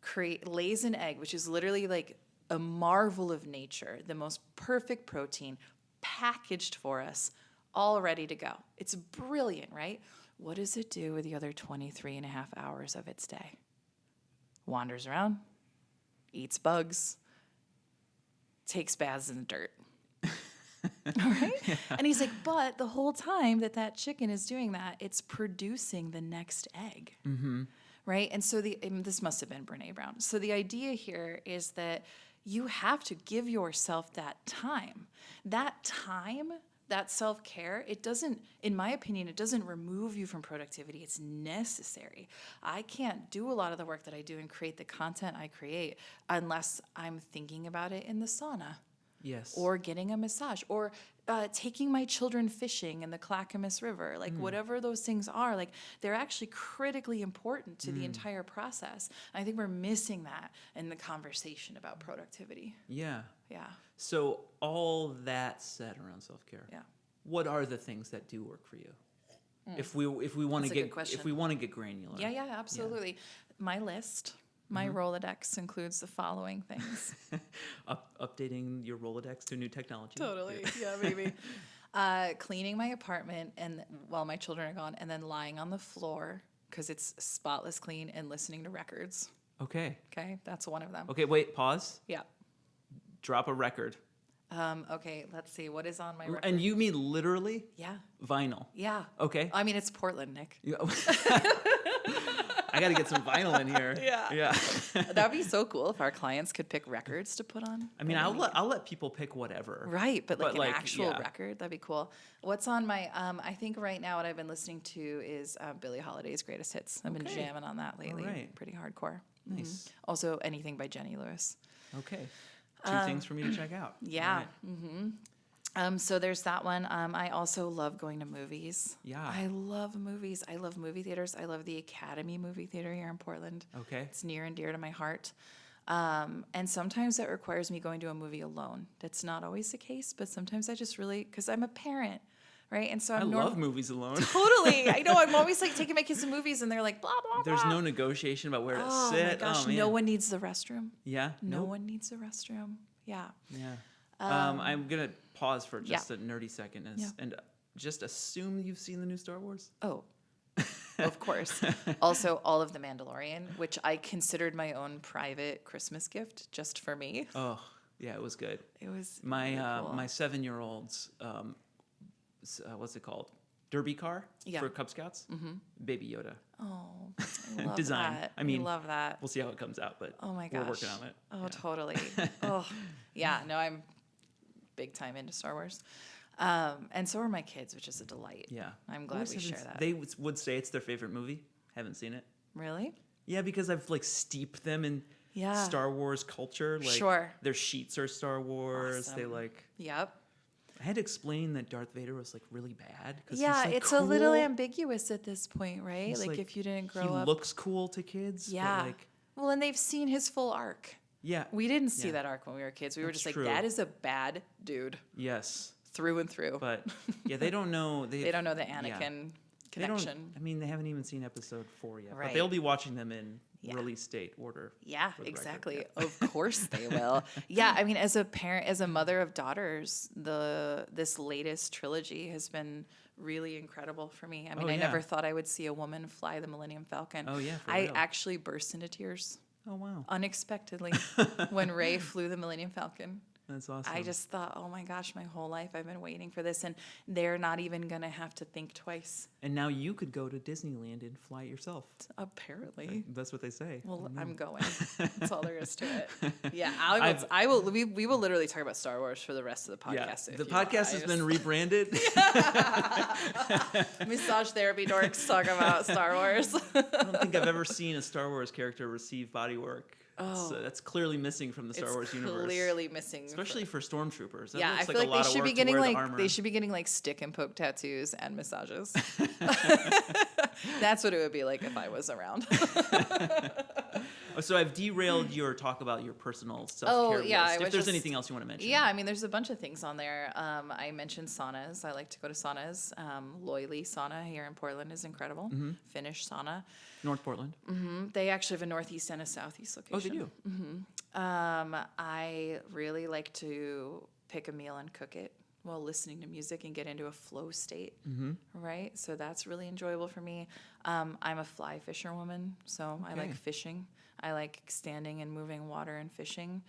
[SPEAKER 2] create lays an egg, which is literally like a marvel of nature, the most perfect protein packaged for us, all ready to go. It's brilliant, right? What does it do with the other 23 and a half hours of its day? Wanders around, eats bugs, takes baths in the dirt. All right. And he's like, but the whole time that that chicken is doing that, it's producing the next egg.
[SPEAKER 1] Mm-hmm.
[SPEAKER 2] Right. And so the, and this must have been Brene Brown. So the idea here is that you have to give yourself that time. That time, that self care, it doesn't, in my opinion, it doesn't remove you from productivity. It's necessary. I can't do a lot of the work that I do and create the content I create unless I'm thinking about it in the sauna
[SPEAKER 1] Yes.
[SPEAKER 2] or getting a massage or uh, taking my children fishing in the Clackamas River, like mm. whatever those things are, like they're actually critically important to the mm. entire process. I think we're missing that in the conversation about productivity.
[SPEAKER 1] yeah.
[SPEAKER 2] Yeah,
[SPEAKER 1] So all that said around self care.
[SPEAKER 2] yeah.
[SPEAKER 1] What are the things that do work for you? Mm. If we if we want to.
[SPEAKER 2] That's a good
[SPEAKER 1] get if we want to get granular.
[SPEAKER 2] Yeah, yeah, absolutely. My list, my Rolodex includes the following things.
[SPEAKER 1] Up, updating your Rolodex to new technology.
[SPEAKER 2] Totally. Yeah, maybe. uh, cleaning my apartment and while my children are gone, and then lying on the floor because it's spotless clean and listening to records.
[SPEAKER 1] Okay.
[SPEAKER 2] Okay, that's one of them.
[SPEAKER 1] Okay. Wait. Pause.
[SPEAKER 2] Yeah.
[SPEAKER 1] Drop a record.
[SPEAKER 2] Um, okay, let's see. What is on my record?
[SPEAKER 1] And you mean literally
[SPEAKER 2] yeah.
[SPEAKER 1] vinyl?
[SPEAKER 2] Yeah.
[SPEAKER 1] Okay.
[SPEAKER 2] I mean, it's Portland, Nick.
[SPEAKER 1] Yeah. I got to get some vinyl in here.
[SPEAKER 2] Yeah.
[SPEAKER 1] Yeah.
[SPEAKER 2] That'd be so cool if our clients could pick records to put on.
[SPEAKER 1] I mean, I'll let I'll let people pick whatever.
[SPEAKER 2] Right, but like
[SPEAKER 1] But,
[SPEAKER 2] an
[SPEAKER 1] like,
[SPEAKER 2] actual
[SPEAKER 1] yeah.
[SPEAKER 2] record, that'd be cool. What's on my? Um, I think right now what I've been listening to is uh, Billie Holiday's greatest hits. I've been jamming on that lately.
[SPEAKER 1] right.
[SPEAKER 2] Pretty hardcore.
[SPEAKER 1] Nice.
[SPEAKER 2] Also, anything by Jenny Lewis.
[SPEAKER 1] Okay. two things for me to check out.
[SPEAKER 2] yeah.
[SPEAKER 1] Right.
[SPEAKER 2] Um, so there's that one. Um, I also love going to movies.
[SPEAKER 1] Yeah.
[SPEAKER 2] I love movies. I love movie theaters. I love the Academy Movie Theater here in Portland.
[SPEAKER 1] Okay.
[SPEAKER 2] It's near and dear to my heart. Um, and sometimes that requires me going to a movie alone. That's not always the case, but sometimes I just really, because I'm a parent, right? And so
[SPEAKER 1] I
[SPEAKER 2] I'm
[SPEAKER 1] love movies alone.
[SPEAKER 2] totally. I know. I'm always like taking my kids to movies, and they're like blah blah. Blah.
[SPEAKER 1] There's
[SPEAKER 2] blah.
[SPEAKER 1] no negotiation about where to
[SPEAKER 2] Oh
[SPEAKER 1] sit.
[SPEAKER 2] my gosh!
[SPEAKER 1] oh,
[SPEAKER 2] no one needs the restroom.
[SPEAKER 1] Yeah.
[SPEAKER 2] No
[SPEAKER 1] Nope.
[SPEAKER 2] one needs the restroom. Yeah.
[SPEAKER 1] Yeah. Um, I'm gonna pause for
[SPEAKER 2] yeah.
[SPEAKER 1] just a nerdy second and,
[SPEAKER 2] Yeah.
[SPEAKER 1] and just assume you've seen the new Star Wars.
[SPEAKER 2] Oh, of course. also, all of The Mandalorian, which I considered my own private Christmas gift just for me.
[SPEAKER 1] Oh, yeah, it was good.
[SPEAKER 2] It was
[SPEAKER 1] My
[SPEAKER 2] really
[SPEAKER 1] uh,
[SPEAKER 2] cool.
[SPEAKER 1] my seven year old's um, uh, what's it called? Derby car
[SPEAKER 2] Yeah.
[SPEAKER 1] for Cub Scouts. Mm-hmm. Baby Yoda.
[SPEAKER 2] Oh, I love
[SPEAKER 1] Design.
[SPEAKER 2] that.
[SPEAKER 1] I mean,
[SPEAKER 2] love that.
[SPEAKER 1] We'll see how it comes out, but
[SPEAKER 2] Oh my
[SPEAKER 1] we're
[SPEAKER 2] gosh.
[SPEAKER 1] working on it.
[SPEAKER 2] Oh,
[SPEAKER 1] Yeah.
[SPEAKER 2] totally. oh, yeah. No, I'm big time into Star Wars, um, and so are my kids, which is a delight.
[SPEAKER 1] Yeah,
[SPEAKER 2] I'm glad we share that.
[SPEAKER 1] They would say it's their favorite movie. Haven't seen it.
[SPEAKER 2] Really?
[SPEAKER 1] Yeah, because I've like steeped them in
[SPEAKER 2] Yeah.
[SPEAKER 1] Star Wars culture. Like
[SPEAKER 2] Sure.
[SPEAKER 1] their sheets are Star Wars. They like
[SPEAKER 2] Yep.
[SPEAKER 1] I had to explain that Darth Vader was like really bad.
[SPEAKER 2] Yeah,
[SPEAKER 1] like,
[SPEAKER 2] it's a little ambiguous at this point, right?
[SPEAKER 1] He's,
[SPEAKER 2] Like, if you didn't grow
[SPEAKER 1] he
[SPEAKER 2] up.
[SPEAKER 1] looks cool to kids.
[SPEAKER 2] yeah.
[SPEAKER 1] Like,
[SPEAKER 2] well, and they've seen his full arc.
[SPEAKER 1] Yeah.
[SPEAKER 2] We didn't see
[SPEAKER 1] Yeah.
[SPEAKER 2] that arc when we were kids. We were
[SPEAKER 1] That's
[SPEAKER 2] just like,
[SPEAKER 1] true.
[SPEAKER 2] that is a bad dude
[SPEAKER 1] yes.
[SPEAKER 2] through and through.
[SPEAKER 1] But yeah, they don't know. They,
[SPEAKER 2] they don't know the
[SPEAKER 1] yeah.
[SPEAKER 2] Anakin
[SPEAKER 1] don't-
[SPEAKER 2] connection.
[SPEAKER 1] I mean, they haven't even seen episode four yet. But
[SPEAKER 2] Right.
[SPEAKER 1] they'll be watching them in
[SPEAKER 2] Yeah.
[SPEAKER 1] release date order.
[SPEAKER 2] Yeah,
[SPEAKER 1] for the record,
[SPEAKER 2] exactly.
[SPEAKER 1] yeah.
[SPEAKER 2] Of course they will. Yeah, I mean, as a parent, as a mother of daughters, the this latest trilogy has been really incredible for me. I mean,
[SPEAKER 1] Oh,
[SPEAKER 2] I
[SPEAKER 1] yeah.
[SPEAKER 2] never thought I would see a woman fly the Millennium Falcon.
[SPEAKER 1] Oh, yeah,
[SPEAKER 2] I
[SPEAKER 1] real.
[SPEAKER 2] actually burst into tears
[SPEAKER 1] Oh wow,
[SPEAKER 2] unexpectedly when Rey flew the Millennium Falcon.
[SPEAKER 1] That's awesome.
[SPEAKER 2] I just thought, oh my gosh, my whole life I've been waiting for this, and they're not even gonna have to think twice.
[SPEAKER 1] and now you could go to Disneyland and fly it yourself.
[SPEAKER 2] Apparently.
[SPEAKER 1] That's what they say.
[SPEAKER 2] Well, mm-hmm. I'm going. That's all there is to it. Yeah, I will.
[SPEAKER 1] I've-
[SPEAKER 2] will we, we will literally talk about Star Wars for the rest of the podcast. if
[SPEAKER 1] the podcast has
[SPEAKER 2] just-
[SPEAKER 1] been rebranded.
[SPEAKER 2] massage therapy dorks talk about Star Wars.
[SPEAKER 1] I don't think I've ever seen a Star Wars character receive body work.
[SPEAKER 2] Uh, oh.
[SPEAKER 1] so that's clearly missing from the Star
[SPEAKER 2] it's
[SPEAKER 1] Wars universe.
[SPEAKER 2] clearly missing.
[SPEAKER 1] especially for stormtroopers. That
[SPEAKER 2] yeah, I feel
[SPEAKER 1] like,
[SPEAKER 2] like
[SPEAKER 1] a
[SPEAKER 2] they should be getting
[SPEAKER 1] wear the
[SPEAKER 2] like they should be getting like stick and poke tattoos and massages. That's what it would be like if I was around.
[SPEAKER 1] Oh, So I've derailed your talk about your personal self care
[SPEAKER 2] Oh, yeah,
[SPEAKER 1] list. If there's
[SPEAKER 2] just-
[SPEAKER 1] anything else you want to mention.
[SPEAKER 2] Yeah, I mean, there's a bunch of things on there. Um, I mentioned saunas. I like to go to saunas. Um, Loyly Sauna here in Portland is incredible.
[SPEAKER 1] Mm-hmm.
[SPEAKER 2] Finnish sauna.
[SPEAKER 1] North Portland.
[SPEAKER 2] Mm, They actually have a northeast and a southeast location.
[SPEAKER 1] Oh, they do.
[SPEAKER 2] Um, I really like to pick a meal and cook it while listening to music and get into a flow state.
[SPEAKER 1] Mm-hmm.
[SPEAKER 2] Right, so that's really enjoyable for me. Um, I'm a fly fisher woman, so I like fishing. I like standing and moving water and fishing.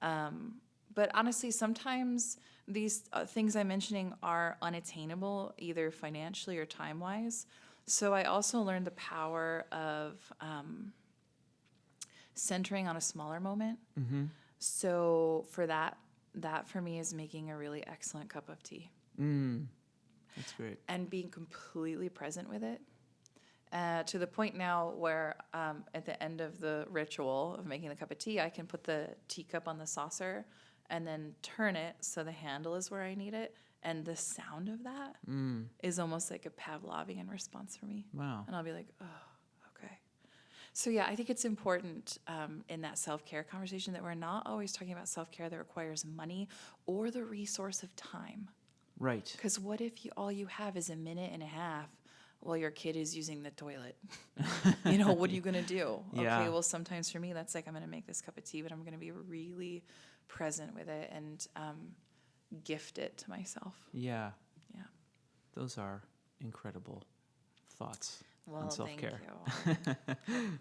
[SPEAKER 2] Um, but honestly, sometimes these uh, things I'm mentioning are unattainable, either financially or time wise. So I also learned the power of um, centering on a smaller moment.
[SPEAKER 1] Mm-hmm.
[SPEAKER 2] So for that, that for me is making a really excellent cup of tea
[SPEAKER 1] Mm. That's great.
[SPEAKER 2] and being completely present with it. Uh, to the point now where um, at the end of the ritual of making the cup of tea, I can put the teacup on the saucer and then turn it so the handle is where I need it. And the sound of that is
[SPEAKER 1] Mm.
[SPEAKER 2] almost like a Pavlovian response for me.
[SPEAKER 1] Wow.
[SPEAKER 2] And I'll be like, oh, okay. So, yeah, I think it's important um, in that self care conversation that we're not always talking about self care that requires money or the resource of time.
[SPEAKER 1] Right.
[SPEAKER 2] Because what if you all you have is a minute and a half while your kid is using the toilet? you know, what are you gonna do?
[SPEAKER 1] Yeah.
[SPEAKER 2] Okay, well sometimes for me that's like I'm gonna make this cup of tea, but I'm gonna be really present with it and um, gift it to myself.
[SPEAKER 1] Yeah.
[SPEAKER 2] Yeah.
[SPEAKER 1] Those are incredible thoughts
[SPEAKER 2] Well,
[SPEAKER 1] on self care.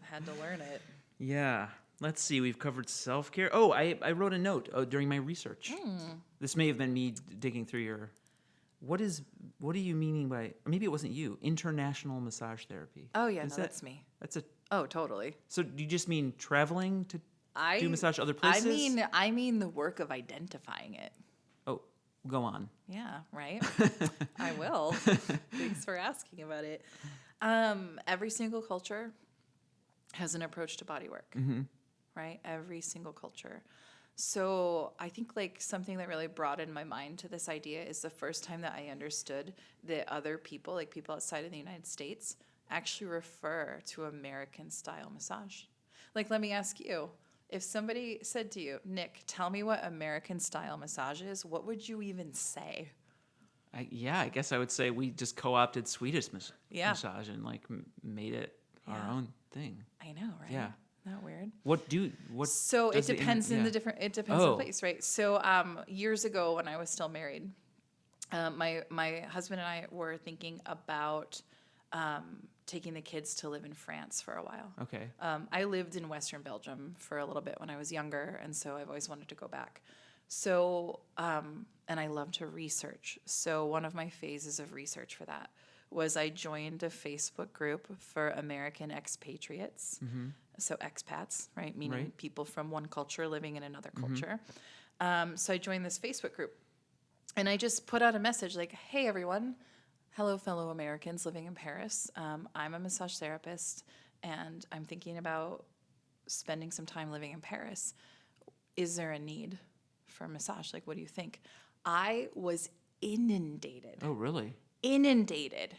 [SPEAKER 2] Had to learn it.
[SPEAKER 1] Yeah. Let's see. We've covered self care. Oh, I, I wrote a note uh, during my research.
[SPEAKER 2] Hmm.
[SPEAKER 1] This may have been me digging through your. What is? What are you meaning by? Maybe it wasn't you. International massage therapy.
[SPEAKER 2] Oh yeah,
[SPEAKER 1] Is
[SPEAKER 2] no,
[SPEAKER 1] that-
[SPEAKER 2] that's me.
[SPEAKER 1] That's a.
[SPEAKER 2] Oh, totally.
[SPEAKER 1] So do you just mean traveling to
[SPEAKER 2] I
[SPEAKER 1] do massage other places?
[SPEAKER 2] I mean, I mean the work of identifying it.
[SPEAKER 1] Oh, go on.
[SPEAKER 2] Yeah, right. I will. Thanks for asking about it. Um, every single culture has an approach to body work,
[SPEAKER 1] Mm-hmm.
[SPEAKER 2] right? Every single culture. So I think like something that really broadened my mind to this idea is the first time that I understood that other people, like people outside of the United States, actually refer to American style massage. Like, let me ask you if somebody said to you, Nick, tell me what American style massage is, what would you even say?
[SPEAKER 1] I, yeah, I guess I would say we just co-opted Swedish mas-
[SPEAKER 2] Yeah.
[SPEAKER 1] massage and like made it
[SPEAKER 2] Yeah.
[SPEAKER 1] our own thing.
[SPEAKER 2] I know, right?
[SPEAKER 1] Yeah.
[SPEAKER 2] Isn't that weird?
[SPEAKER 1] What do what?
[SPEAKER 2] So it
[SPEAKER 1] does the
[SPEAKER 2] depends in
[SPEAKER 1] yeah.
[SPEAKER 2] the different. It depends on
[SPEAKER 1] Oh.
[SPEAKER 2] the place, right? So um, years ago, when I was still married, um, my my husband and I were thinking about um, taking the kids to live in France for a while.
[SPEAKER 1] Okay.
[SPEAKER 2] Um, I lived in Western Belgium for a little bit when I was younger, and so I've always wanted to go back. So, um, and I love to research. So, one of my phases of research for that was I joined a Facebook group for American expatriates. So, expats, right? Meaning
[SPEAKER 1] Right.
[SPEAKER 2] people from one culture living in another culture. Um, so, I joined this Facebook group and I just put out a message like, hey, everyone, hello, fellow Americans living in Paris. Um, I'm a massage therapist and I'm thinking about spending some time living in Paris. Is there a need for massage? Like, what do you think? I was inundated,
[SPEAKER 1] Oh, really?
[SPEAKER 2] Inundated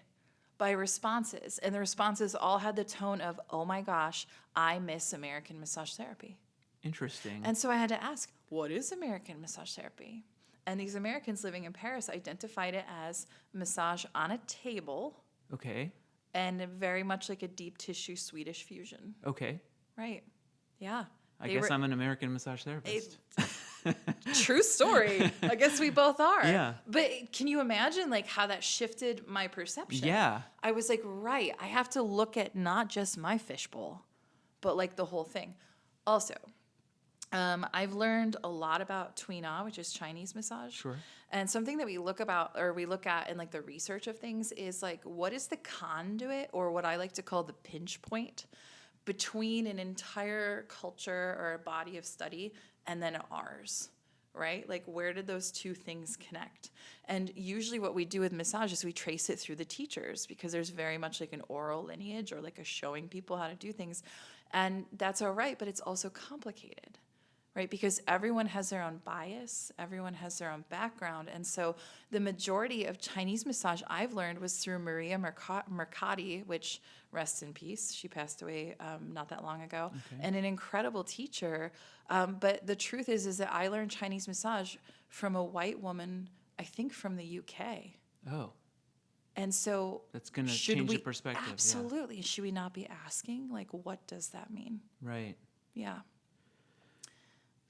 [SPEAKER 2] by responses. And the responses all had the tone of, oh my gosh, I miss American massage therapy.
[SPEAKER 1] Interesting.
[SPEAKER 2] And so I had to ask, what is American massage therapy? And these Americans living in Paris identified it as massage on a table
[SPEAKER 1] okay.
[SPEAKER 2] and very much like a deep tissue Swedish fusion.
[SPEAKER 1] Okay.
[SPEAKER 2] Right. Yeah.
[SPEAKER 1] I
[SPEAKER 2] They
[SPEAKER 1] guess
[SPEAKER 2] were-
[SPEAKER 1] I'm an American massage therapist.
[SPEAKER 2] True story. I guess we both are.
[SPEAKER 1] Yeah.
[SPEAKER 2] But can you imagine like how that shifted my perception?
[SPEAKER 1] Yeah.
[SPEAKER 2] I was like, right, I have to look at not just my fishbowl, but like the whole thing. Also, um, I've learned a lot about Tuina, which is Chinese massage.
[SPEAKER 1] Sure.
[SPEAKER 2] And something that we look about or we look at in like the research of things is like what is the conduit or what I like to call the pinch point between an entire culture or a body of study and then ours, right? Like where did those two things connect? And usually what we do with massage is we trace it through the teachers because there's very much like an oral lineage or like a showing people how to do things. And that's all right, but it's also complicated right? Because everyone has their own bias, everyone has their own background. And so the majority of Chinese massage I've learned was through Maria Merca- Mercati, which rests in peace. She passed away um, not that long ago, and an incredible teacher. Um, but the truth is, is that I learned Chinese massage from a white woman, I think from the UK.
[SPEAKER 1] Oh,
[SPEAKER 2] And so
[SPEAKER 1] that's gonna change
[SPEAKER 2] we
[SPEAKER 1] your perspective. yeah.
[SPEAKER 2] absolutely should we not be asking like what does that mean?
[SPEAKER 1] Right.
[SPEAKER 2] Yeah.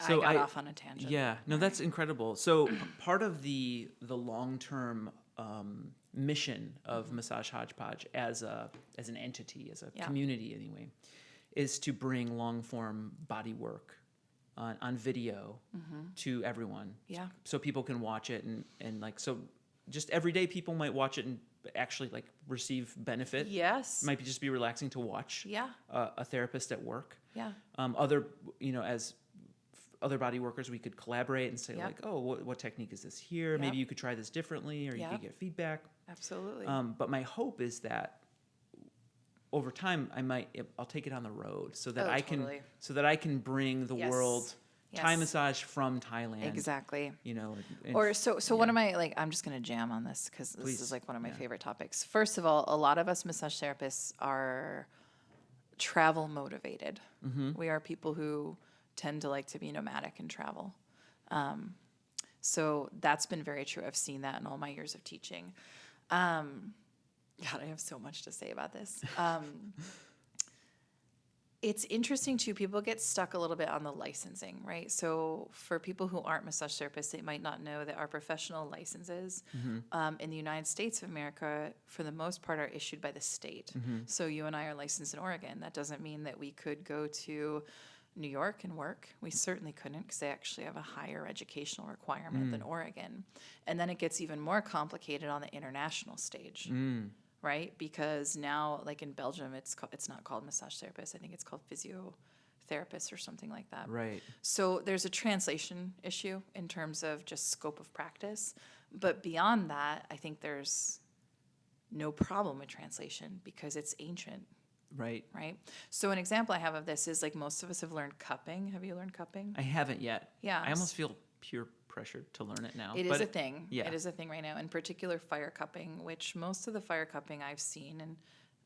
[SPEAKER 1] So
[SPEAKER 2] I got
[SPEAKER 1] I-
[SPEAKER 2] off on a tangent.
[SPEAKER 1] Yeah, no, that's incredible. So part of the the long term um, mission of Massage Hodgepodge as a as an entity, as a
[SPEAKER 2] Mm-hmm. Yeah.
[SPEAKER 1] community anyway, is to bring long form body work on, on video to everyone.
[SPEAKER 2] Mm-hmm. Yeah.
[SPEAKER 1] So people can watch it and and like so, just every day people might watch it and actually like receive benefit.
[SPEAKER 2] Yes.
[SPEAKER 1] Might be just be relaxing to watch.
[SPEAKER 2] Yeah.
[SPEAKER 1] Uh, a therapist at work
[SPEAKER 2] Yeah.
[SPEAKER 1] um, other you know as other body workers we could collaborate and say
[SPEAKER 2] Yep.
[SPEAKER 1] like oh what, what technique is this here maybe you could try this differently or you could get feedback
[SPEAKER 2] Absolutely.
[SPEAKER 1] um, but my hope is that over time i might i'll take it on the road so that
[SPEAKER 2] Oh,
[SPEAKER 1] i can so that i can bring the
[SPEAKER 2] Yes.
[SPEAKER 1] world thai massage from thailand
[SPEAKER 2] exactly.
[SPEAKER 1] you know and-
[SPEAKER 2] Or so so one
[SPEAKER 1] yeah.
[SPEAKER 2] of my like I'm just gonna jam on this because this is like one of my
[SPEAKER 1] Yeah.
[SPEAKER 2] favorite topics. First of all, a lot of us massage therapists are travel motivated.
[SPEAKER 1] Mm-hmm.
[SPEAKER 2] We are people who tend to like to be nomadic and travel. Um, so that's been very true. I've seen that in all my years of teaching. Um, God, I have so much to say about this. Um, it's interesting too. People get stuck a little bit on the licensing, right? So for people who aren't massage therapists, they might not know that our professional licenses um, in the United States of America, for the most part, are issued by the state. So you and I are licensed in Oregon. That doesn't mean that we could go to New York and work. We certainly couldn't because they actually have a higher educational requirement than Oregon. And then it gets even more complicated on the international stage
[SPEAKER 1] Mm,
[SPEAKER 2] right? Because now, like in Belgium, it's it's not called massage therapist. I think it's called physiotherapist or something like that.
[SPEAKER 1] right
[SPEAKER 2] So there's a translation issue in terms of just scope of practice, but beyond that, I think there's no problem with translation because it's ancient.
[SPEAKER 1] Right.
[SPEAKER 2] right? So an example I have of this is like most of us have learned cupping. Have you learned cupping?
[SPEAKER 1] I haven't yet.
[SPEAKER 2] Yeah.
[SPEAKER 1] I almost feel pure pressure to learn it now.
[SPEAKER 2] It is a thing.
[SPEAKER 1] yeah.
[SPEAKER 2] It is a thing right now. In particular, fire cupping, which most of the fire cupping I've seen, and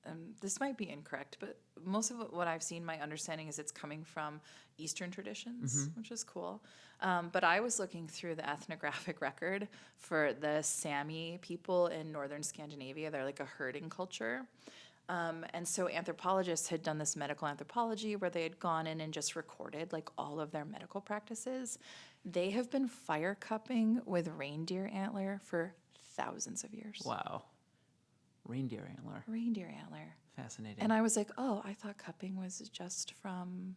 [SPEAKER 2] um, this might be incorrect, but most of what I've seen, my understanding is it's coming from Eastern traditions,
[SPEAKER 1] Mm-hmm.
[SPEAKER 2] which is cool. Um, but I was looking through the ethnographic record for the Sami people in northern Scandinavia. They're like a herding culture. Um, and so anthropologists had done this medical anthropology where they had gone in and just recorded like all of their medical practices. They have been fire cupping with reindeer antler for thousands of years.
[SPEAKER 1] Wow. Reindeer antler.
[SPEAKER 2] Reindeer antler.
[SPEAKER 1] Fascinating.
[SPEAKER 2] And I was like, oh, I thought cupping was just from,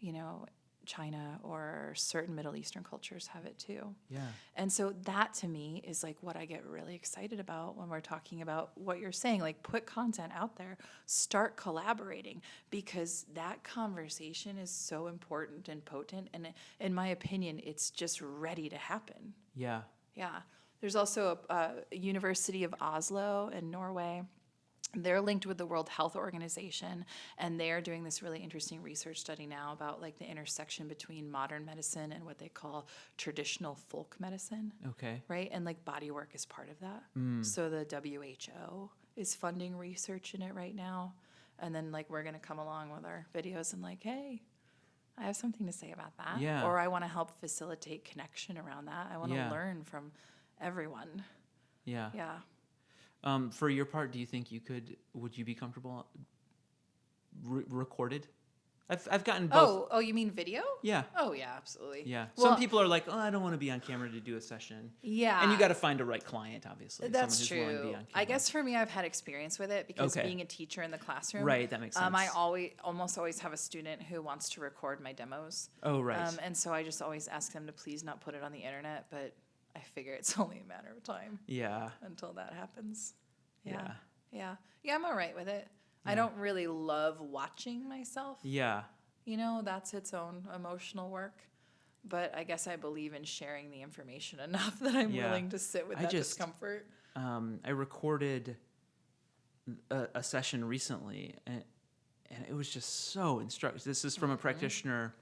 [SPEAKER 2] you know, China or certain Middle Eastern cultures have it too.
[SPEAKER 1] yeah.
[SPEAKER 2] And so that to me is like what I get really excited about when we're talking about what you're saying. Like put content out there, start collaborating because that conversation is so important and potent. And in my opinion, it's just ready to happen.
[SPEAKER 1] Yeah.
[SPEAKER 2] Yeah. There's also a, a University of Oslo in Norway. They're linked with the World Health Organization, and they are doing this really interesting research study now about like the intersection between modern medicine and what they call traditional folk medicine
[SPEAKER 1] Okay.
[SPEAKER 2] right? And like body work is part of that. Hmm. So the WHO is funding research in it right now. And then like we're gonna come along with our videos and like, hey, I have something to say about that.
[SPEAKER 1] Yeah.
[SPEAKER 2] Or I wanna help facilitate connection around that. I wanna
[SPEAKER 1] Yeah.
[SPEAKER 2] learn from everyone.
[SPEAKER 1] Yeah.
[SPEAKER 2] Yeah.
[SPEAKER 1] Um, for your part, do you think you could? Would you be comfortable re- recorded? I've I've gotten both.
[SPEAKER 2] Oh, oh, you mean video?
[SPEAKER 1] Yeah.
[SPEAKER 2] Oh yeah, absolutely.
[SPEAKER 1] Yeah.
[SPEAKER 2] Well,
[SPEAKER 1] Some people are like, oh, I don't want to be on camera to do a session.
[SPEAKER 2] Yeah.
[SPEAKER 1] And you got to find a right client, obviously.
[SPEAKER 2] That's
[SPEAKER 1] someone who's willing to
[SPEAKER 2] true.
[SPEAKER 1] be on
[SPEAKER 2] I guess for me, I've had experience with it because
[SPEAKER 1] Okay.
[SPEAKER 2] being a teacher in the classroom,
[SPEAKER 1] Right, that makes
[SPEAKER 2] Um, I always, almost always have a student who wants to record my demos.
[SPEAKER 1] Oh, right.
[SPEAKER 2] Um, and so I just always ask them to please not put it on the internet, but I figure it's only a matter of time
[SPEAKER 1] yeah.
[SPEAKER 2] until that happens. Yeah.
[SPEAKER 1] Yeah.
[SPEAKER 2] Yeah. Yeah, I'm all right with it. I don't really love watching myself.
[SPEAKER 1] Yeah.
[SPEAKER 2] You know, that's its own emotional work. But I guess I believe in sharing the information enough that I'm
[SPEAKER 1] Yeah.
[SPEAKER 2] willing to sit with
[SPEAKER 1] I
[SPEAKER 2] that
[SPEAKER 1] just-
[SPEAKER 2] discomfort.
[SPEAKER 1] Um, I recorded a, a session recently, and, and it was just so instructive. This is from
[SPEAKER 2] Mm-hmm.
[SPEAKER 1] a practitioner,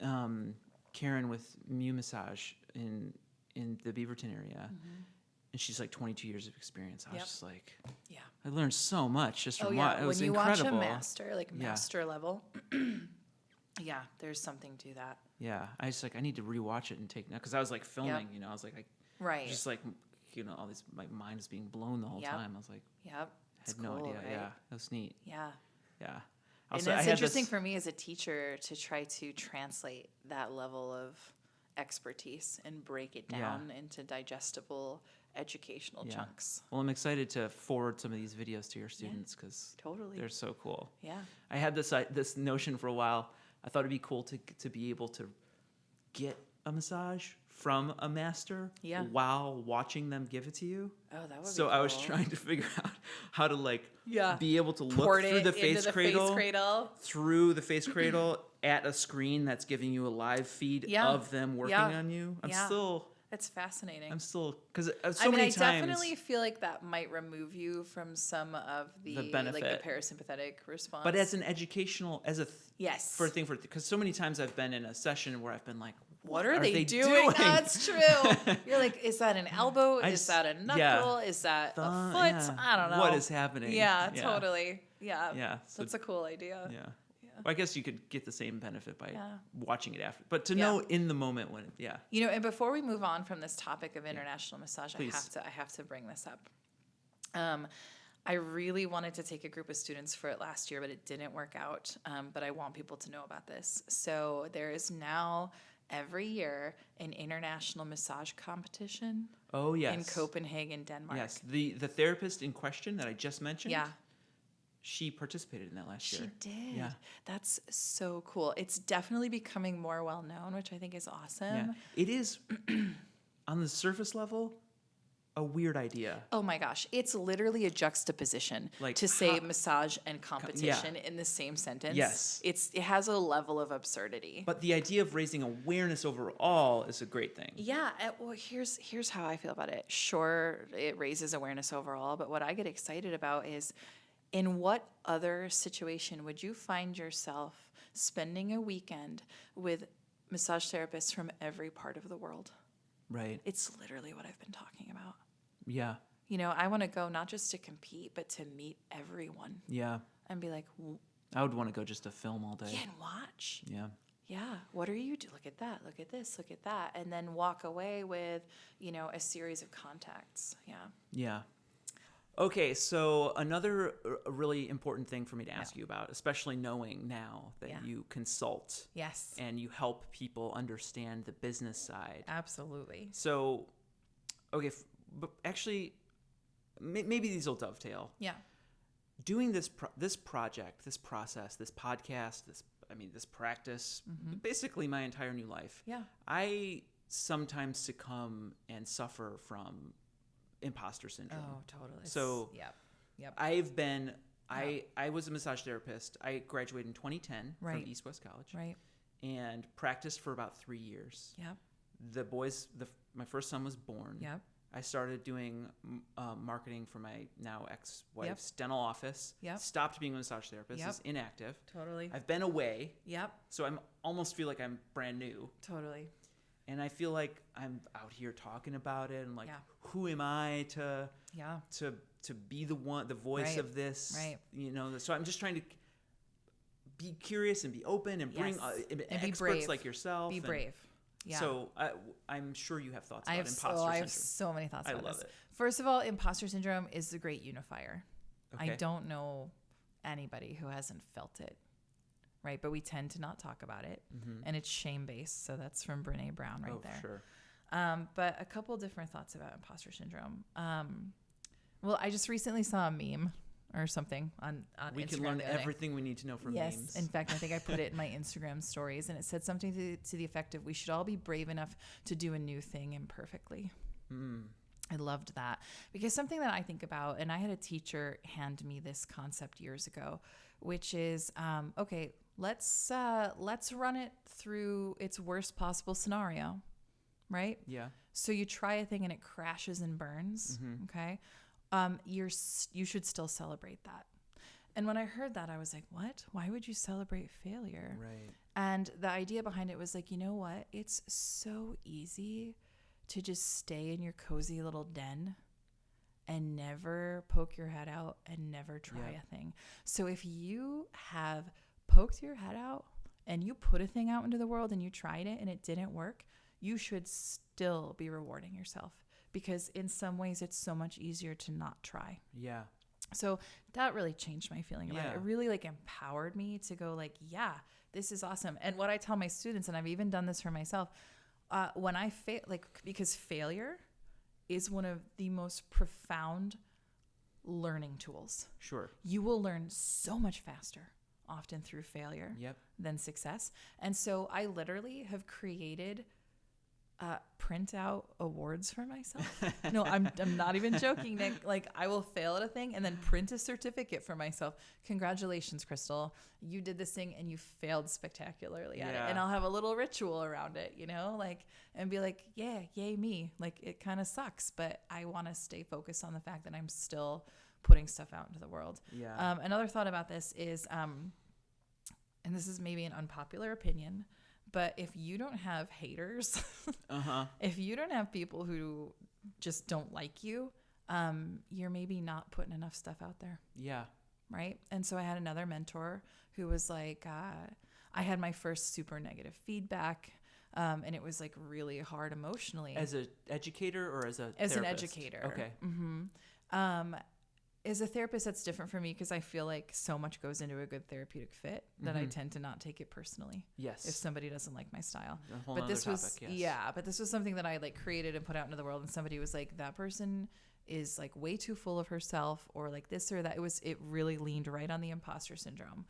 [SPEAKER 1] um, Karen with Mu Massage in in the Beaverton area, mm-hmm. and she's like 22 years of experience. I was.
[SPEAKER 2] Yep.
[SPEAKER 1] just like,
[SPEAKER 2] Yeah.
[SPEAKER 1] I learned so much just
[SPEAKER 2] Oh
[SPEAKER 1] from
[SPEAKER 2] yeah,
[SPEAKER 1] what it was
[SPEAKER 2] when you
[SPEAKER 1] incredible.
[SPEAKER 2] watch a master, like
[SPEAKER 1] Yeah.
[SPEAKER 2] master level, yeah, there's something to that.
[SPEAKER 1] Yeah, I just like I need to rewatch it and take notes because I was like filming, you know, I was like, I
[SPEAKER 2] Right.
[SPEAKER 1] just like you know all these my mind is being blown the whole
[SPEAKER 2] Yep.
[SPEAKER 1] time. I was like,
[SPEAKER 2] Yep.
[SPEAKER 1] I had no idea.
[SPEAKER 2] right?
[SPEAKER 1] Yeah, that was neat.
[SPEAKER 2] Yeah.
[SPEAKER 1] Yeah.
[SPEAKER 2] And
[SPEAKER 1] Also, I
[SPEAKER 2] it's interesting
[SPEAKER 1] this-
[SPEAKER 2] for me as a teacher to try to translate that level of expertise and break it
[SPEAKER 1] Yeah.
[SPEAKER 2] down into digestible educational
[SPEAKER 1] Yeah.
[SPEAKER 2] chunks.
[SPEAKER 1] Well, I'm excited to forward some of these videos to your students because
[SPEAKER 2] Totally.
[SPEAKER 1] they're so cool.
[SPEAKER 2] yeah.
[SPEAKER 1] I had this uh, this notion for a while. I thought it'd be cool to to be able to get a massage from a master
[SPEAKER 2] Yeah.
[SPEAKER 1] while watching them give it to you.
[SPEAKER 2] Oh, that would
[SPEAKER 1] So
[SPEAKER 2] be
[SPEAKER 1] I was trying to figure out how to like
[SPEAKER 2] Yeah.
[SPEAKER 1] be able to look through the face
[SPEAKER 2] the
[SPEAKER 1] cradle,
[SPEAKER 2] face cradle.
[SPEAKER 1] through the face cradle at a screen that's giving you a live feed
[SPEAKER 2] Yeah.
[SPEAKER 1] of them working
[SPEAKER 2] Yeah.
[SPEAKER 1] on you. I'm
[SPEAKER 2] Yeah.
[SPEAKER 1] still
[SPEAKER 2] It's fascinating.
[SPEAKER 1] I'm still because uh, so
[SPEAKER 2] I mean, I
[SPEAKER 1] times
[SPEAKER 2] definitely feel like that might remove you from some of the, like the parasympathetic response.
[SPEAKER 1] but as an educational as a th-
[SPEAKER 2] yes,
[SPEAKER 1] for a thing for because so many times I've been in a session where I've been like,
[SPEAKER 2] what are, they, doing? That's true. You're like, is that an elbow?
[SPEAKER 1] I
[SPEAKER 2] is
[SPEAKER 1] just-
[SPEAKER 2] that a
[SPEAKER 1] yeah.
[SPEAKER 2] knuckle? Is that a foot?
[SPEAKER 1] yeah.
[SPEAKER 2] I don't know.
[SPEAKER 1] What is happening?
[SPEAKER 2] Yeah, totally. Yeah,
[SPEAKER 1] Yeah, so-
[SPEAKER 2] that's a cool idea.
[SPEAKER 1] Yeah. Well, I guess you could get the same benefit by
[SPEAKER 2] Yeah.
[SPEAKER 1] watching it after, but to
[SPEAKER 2] Yeah.
[SPEAKER 1] know in the moment when, yeah,
[SPEAKER 2] You know, and before we move on from this topic of international massage, I
[SPEAKER 1] Please.
[SPEAKER 2] have to I have to bring this up. Um, I really wanted to take a group of students for it last year, but it didn't work out. Um, but I want people to know about this. So there is now every year an international massage competition
[SPEAKER 1] oh yes,
[SPEAKER 2] in Copenhagen, Denmark.
[SPEAKER 1] yes. The the therapist in question that I just mentioned,
[SPEAKER 2] Yeah.
[SPEAKER 1] She participated in that last
[SPEAKER 2] She
[SPEAKER 1] year.
[SPEAKER 2] She did.
[SPEAKER 1] Yeah.
[SPEAKER 2] That's so cool. It's definitely becoming more well known, which I think is awesome.
[SPEAKER 1] Yeah, it is on the surface level a weird idea.
[SPEAKER 2] Oh my gosh, it's literally a juxtaposition
[SPEAKER 1] Like,
[SPEAKER 2] to say
[SPEAKER 1] how-
[SPEAKER 2] massage and competition in the same sentence.
[SPEAKER 1] Yes.
[SPEAKER 2] It's it has a level of absurdity.
[SPEAKER 1] But the idea of raising awareness overall is a great thing.
[SPEAKER 2] yeah, uh, well here's here's how I feel about it. Sure, it raises awareness overall, but what I get excited about is In what other situation would you find yourself spending a weekend with massage therapists from every part of the world?
[SPEAKER 1] Right.
[SPEAKER 2] It's literally what I've been talking about.
[SPEAKER 1] Yeah.
[SPEAKER 2] You know, I want to go not just to compete, but to meet everyone
[SPEAKER 1] Yeah.
[SPEAKER 2] and be like,
[SPEAKER 1] I would want to go just to film all day.
[SPEAKER 2] yeah, and watch.
[SPEAKER 1] Yeah.
[SPEAKER 2] Yeah, what are you do? Look at that. Look at this. Look at that. And then walk away with, you know, a series of contacts. Yeah.
[SPEAKER 1] Yeah. Okay, so another uh, really important thing for me to ask you about, especially knowing now that
[SPEAKER 2] Yeah.
[SPEAKER 1] you consult
[SPEAKER 2] Yes.
[SPEAKER 1] and you help people understand the business side.
[SPEAKER 2] Absolutely.
[SPEAKER 1] So, okay, f- but actually, may- maybe these will dovetail.
[SPEAKER 2] Yeah.
[SPEAKER 1] Doing this pro- this project, this process, this podcast, this I mean, this practice, basically my entire new life.
[SPEAKER 2] Yeah.
[SPEAKER 1] I sometimes succumb and suffer from imposter syndrome.
[SPEAKER 2] Oh, totally.
[SPEAKER 1] So-
[SPEAKER 2] yep. Yep.
[SPEAKER 1] I've been I I was a massage therapist. I graduated in 2010
[SPEAKER 2] Right.
[SPEAKER 1] from East West College
[SPEAKER 2] right.
[SPEAKER 1] and practiced for about 3 years.
[SPEAKER 2] Yep.
[SPEAKER 1] The boys the my first son was born.
[SPEAKER 2] Yep.
[SPEAKER 1] I started doing uh, marketing for my now ex-wife's
[SPEAKER 2] Yep.
[SPEAKER 1] dental office.
[SPEAKER 2] Yep.
[SPEAKER 1] Stopped being a massage therapist.
[SPEAKER 2] Yep.
[SPEAKER 1] Is inactive.
[SPEAKER 2] Totally.
[SPEAKER 1] I've been away,
[SPEAKER 2] yep.
[SPEAKER 1] so I'm almost feel like I'm brand new.
[SPEAKER 2] Totally.
[SPEAKER 1] And I feel like I'm out here talking about it and like
[SPEAKER 2] Yeah.
[SPEAKER 1] who am I to
[SPEAKER 2] Yeah.
[SPEAKER 1] to to be the one the voice
[SPEAKER 2] Right,
[SPEAKER 1] of this
[SPEAKER 2] right.
[SPEAKER 1] you know so i'm just trying to be curious and be open and bring
[SPEAKER 2] Yes,
[SPEAKER 1] uh,
[SPEAKER 2] and
[SPEAKER 1] experts
[SPEAKER 2] brave.
[SPEAKER 1] like yourself
[SPEAKER 2] Be
[SPEAKER 1] and-
[SPEAKER 2] brave. Yeah.
[SPEAKER 1] so I, i'm sure you have thoughts
[SPEAKER 2] I
[SPEAKER 1] about
[SPEAKER 2] have, so,
[SPEAKER 1] imposter
[SPEAKER 2] I have so many thoughts
[SPEAKER 1] I
[SPEAKER 2] about
[SPEAKER 1] love
[SPEAKER 2] this.
[SPEAKER 1] it.
[SPEAKER 2] First of all, imposter syndrome is the great unifier.
[SPEAKER 1] Okay.
[SPEAKER 2] I don't know anybody who hasn't felt it, right? But we tend to not talk about it, and it's shame based. So that's from Brene Brown right
[SPEAKER 1] oh
[SPEAKER 2] there.
[SPEAKER 1] sure
[SPEAKER 2] Um, but a couple different thoughts about imposter syndrome. Um, well, I just recently saw a meme or something on on
[SPEAKER 1] we
[SPEAKER 2] Instagram
[SPEAKER 1] can learn
[SPEAKER 2] the other day.
[SPEAKER 1] everything we need to know from
[SPEAKER 2] yes,
[SPEAKER 1] memes
[SPEAKER 2] in fact, I think I put it in my Instagram stories, and it said something to, to the effect of, "We should all be brave enough to do a new thing imperfectly."
[SPEAKER 1] mm.
[SPEAKER 2] I loved that because something that I think about, and I had a teacher hand me this concept years ago, which is um, okay. Let's uh, let's run it through its worst possible scenario, right?
[SPEAKER 1] yeah
[SPEAKER 2] So you try a thing and it crashes and burns. Okay, um, you're you should still celebrate that. And when I heard that, I was like, "What? Why would you celebrate failure?"
[SPEAKER 1] right
[SPEAKER 2] And the idea behind it was like, you know what? It's so easy to just stay in your cozy little den and never poke your head out and never try
[SPEAKER 1] Yeah.
[SPEAKER 2] a thing. So if you have poked your head out and you put a thing out into the world and you tried it and it didn't work, you should still be rewarding yourself because in some ways it's so much easier to not try.
[SPEAKER 1] yeah
[SPEAKER 2] So that really changed my feeling about it. It really like empowered me to go like, yeah, this is awesome. And what I tell my students, and I've even done this for myself, uh, when I fail, like because failure is one of the most profound learning tools.
[SPEAKER 1] sure
[SPEAKER 2] You will learn so much faster often through failure
[SPEAKER 1] yep
[SPEAKER 2] than success. And so I literally have created uh, print out awards for myself. no, I'm, I'm not even joking, Nick. Like, I will fail at a thing and then print a certificate for myself. Congratulations, Crystal. You did this thing and you failed spectacularly at it. And I'll have a little ritual around it, you know, like, and be like, yeah, yay, me. Like, it kind of sucks, but I want to stay focused on the fact that I'm still putting stuff out into the world.
[SPEAKER 1] yeah
[SPEAKER 2] Um, another thought about this is, um, and this is maybe an unpopular opinion, but if you don't have haters,
[SPEAKER 1] uh-huh
[SPEAKER 2] if you don't have people who just don't like you, um, you're maybe not putting enough stuff out there,
[SPEAKER 1] yeah
[SPEAKER 2] right? And so I had another mentor who was like, uh, I had my first super negative feedback. Um, and it was like really hard emotionally
[SPEAKER 1] as an educator or as a
[SPEAKER 2] as an educator.
[SPEAKER 1] okay
[SPEAKER 2] hmm Um, as a therapist, that's different for me because I feel like so much goes into a good therapeutic fit that I
[SPEAKER 1] Mhm.
[SPEAKER 2] tend to not take it personally
[SPEAKER 1] yes
[SPEAKER 2] if somebody doesn't like my style. but this was
[SPEAKER 1] topic, yes.
[SPEAKER 2] yeah, but this was something that I like created and put out into the world, and somebody was like, "That person is like way too full of herself," or like this or that. It was it really leaned right on the imposter syndrome,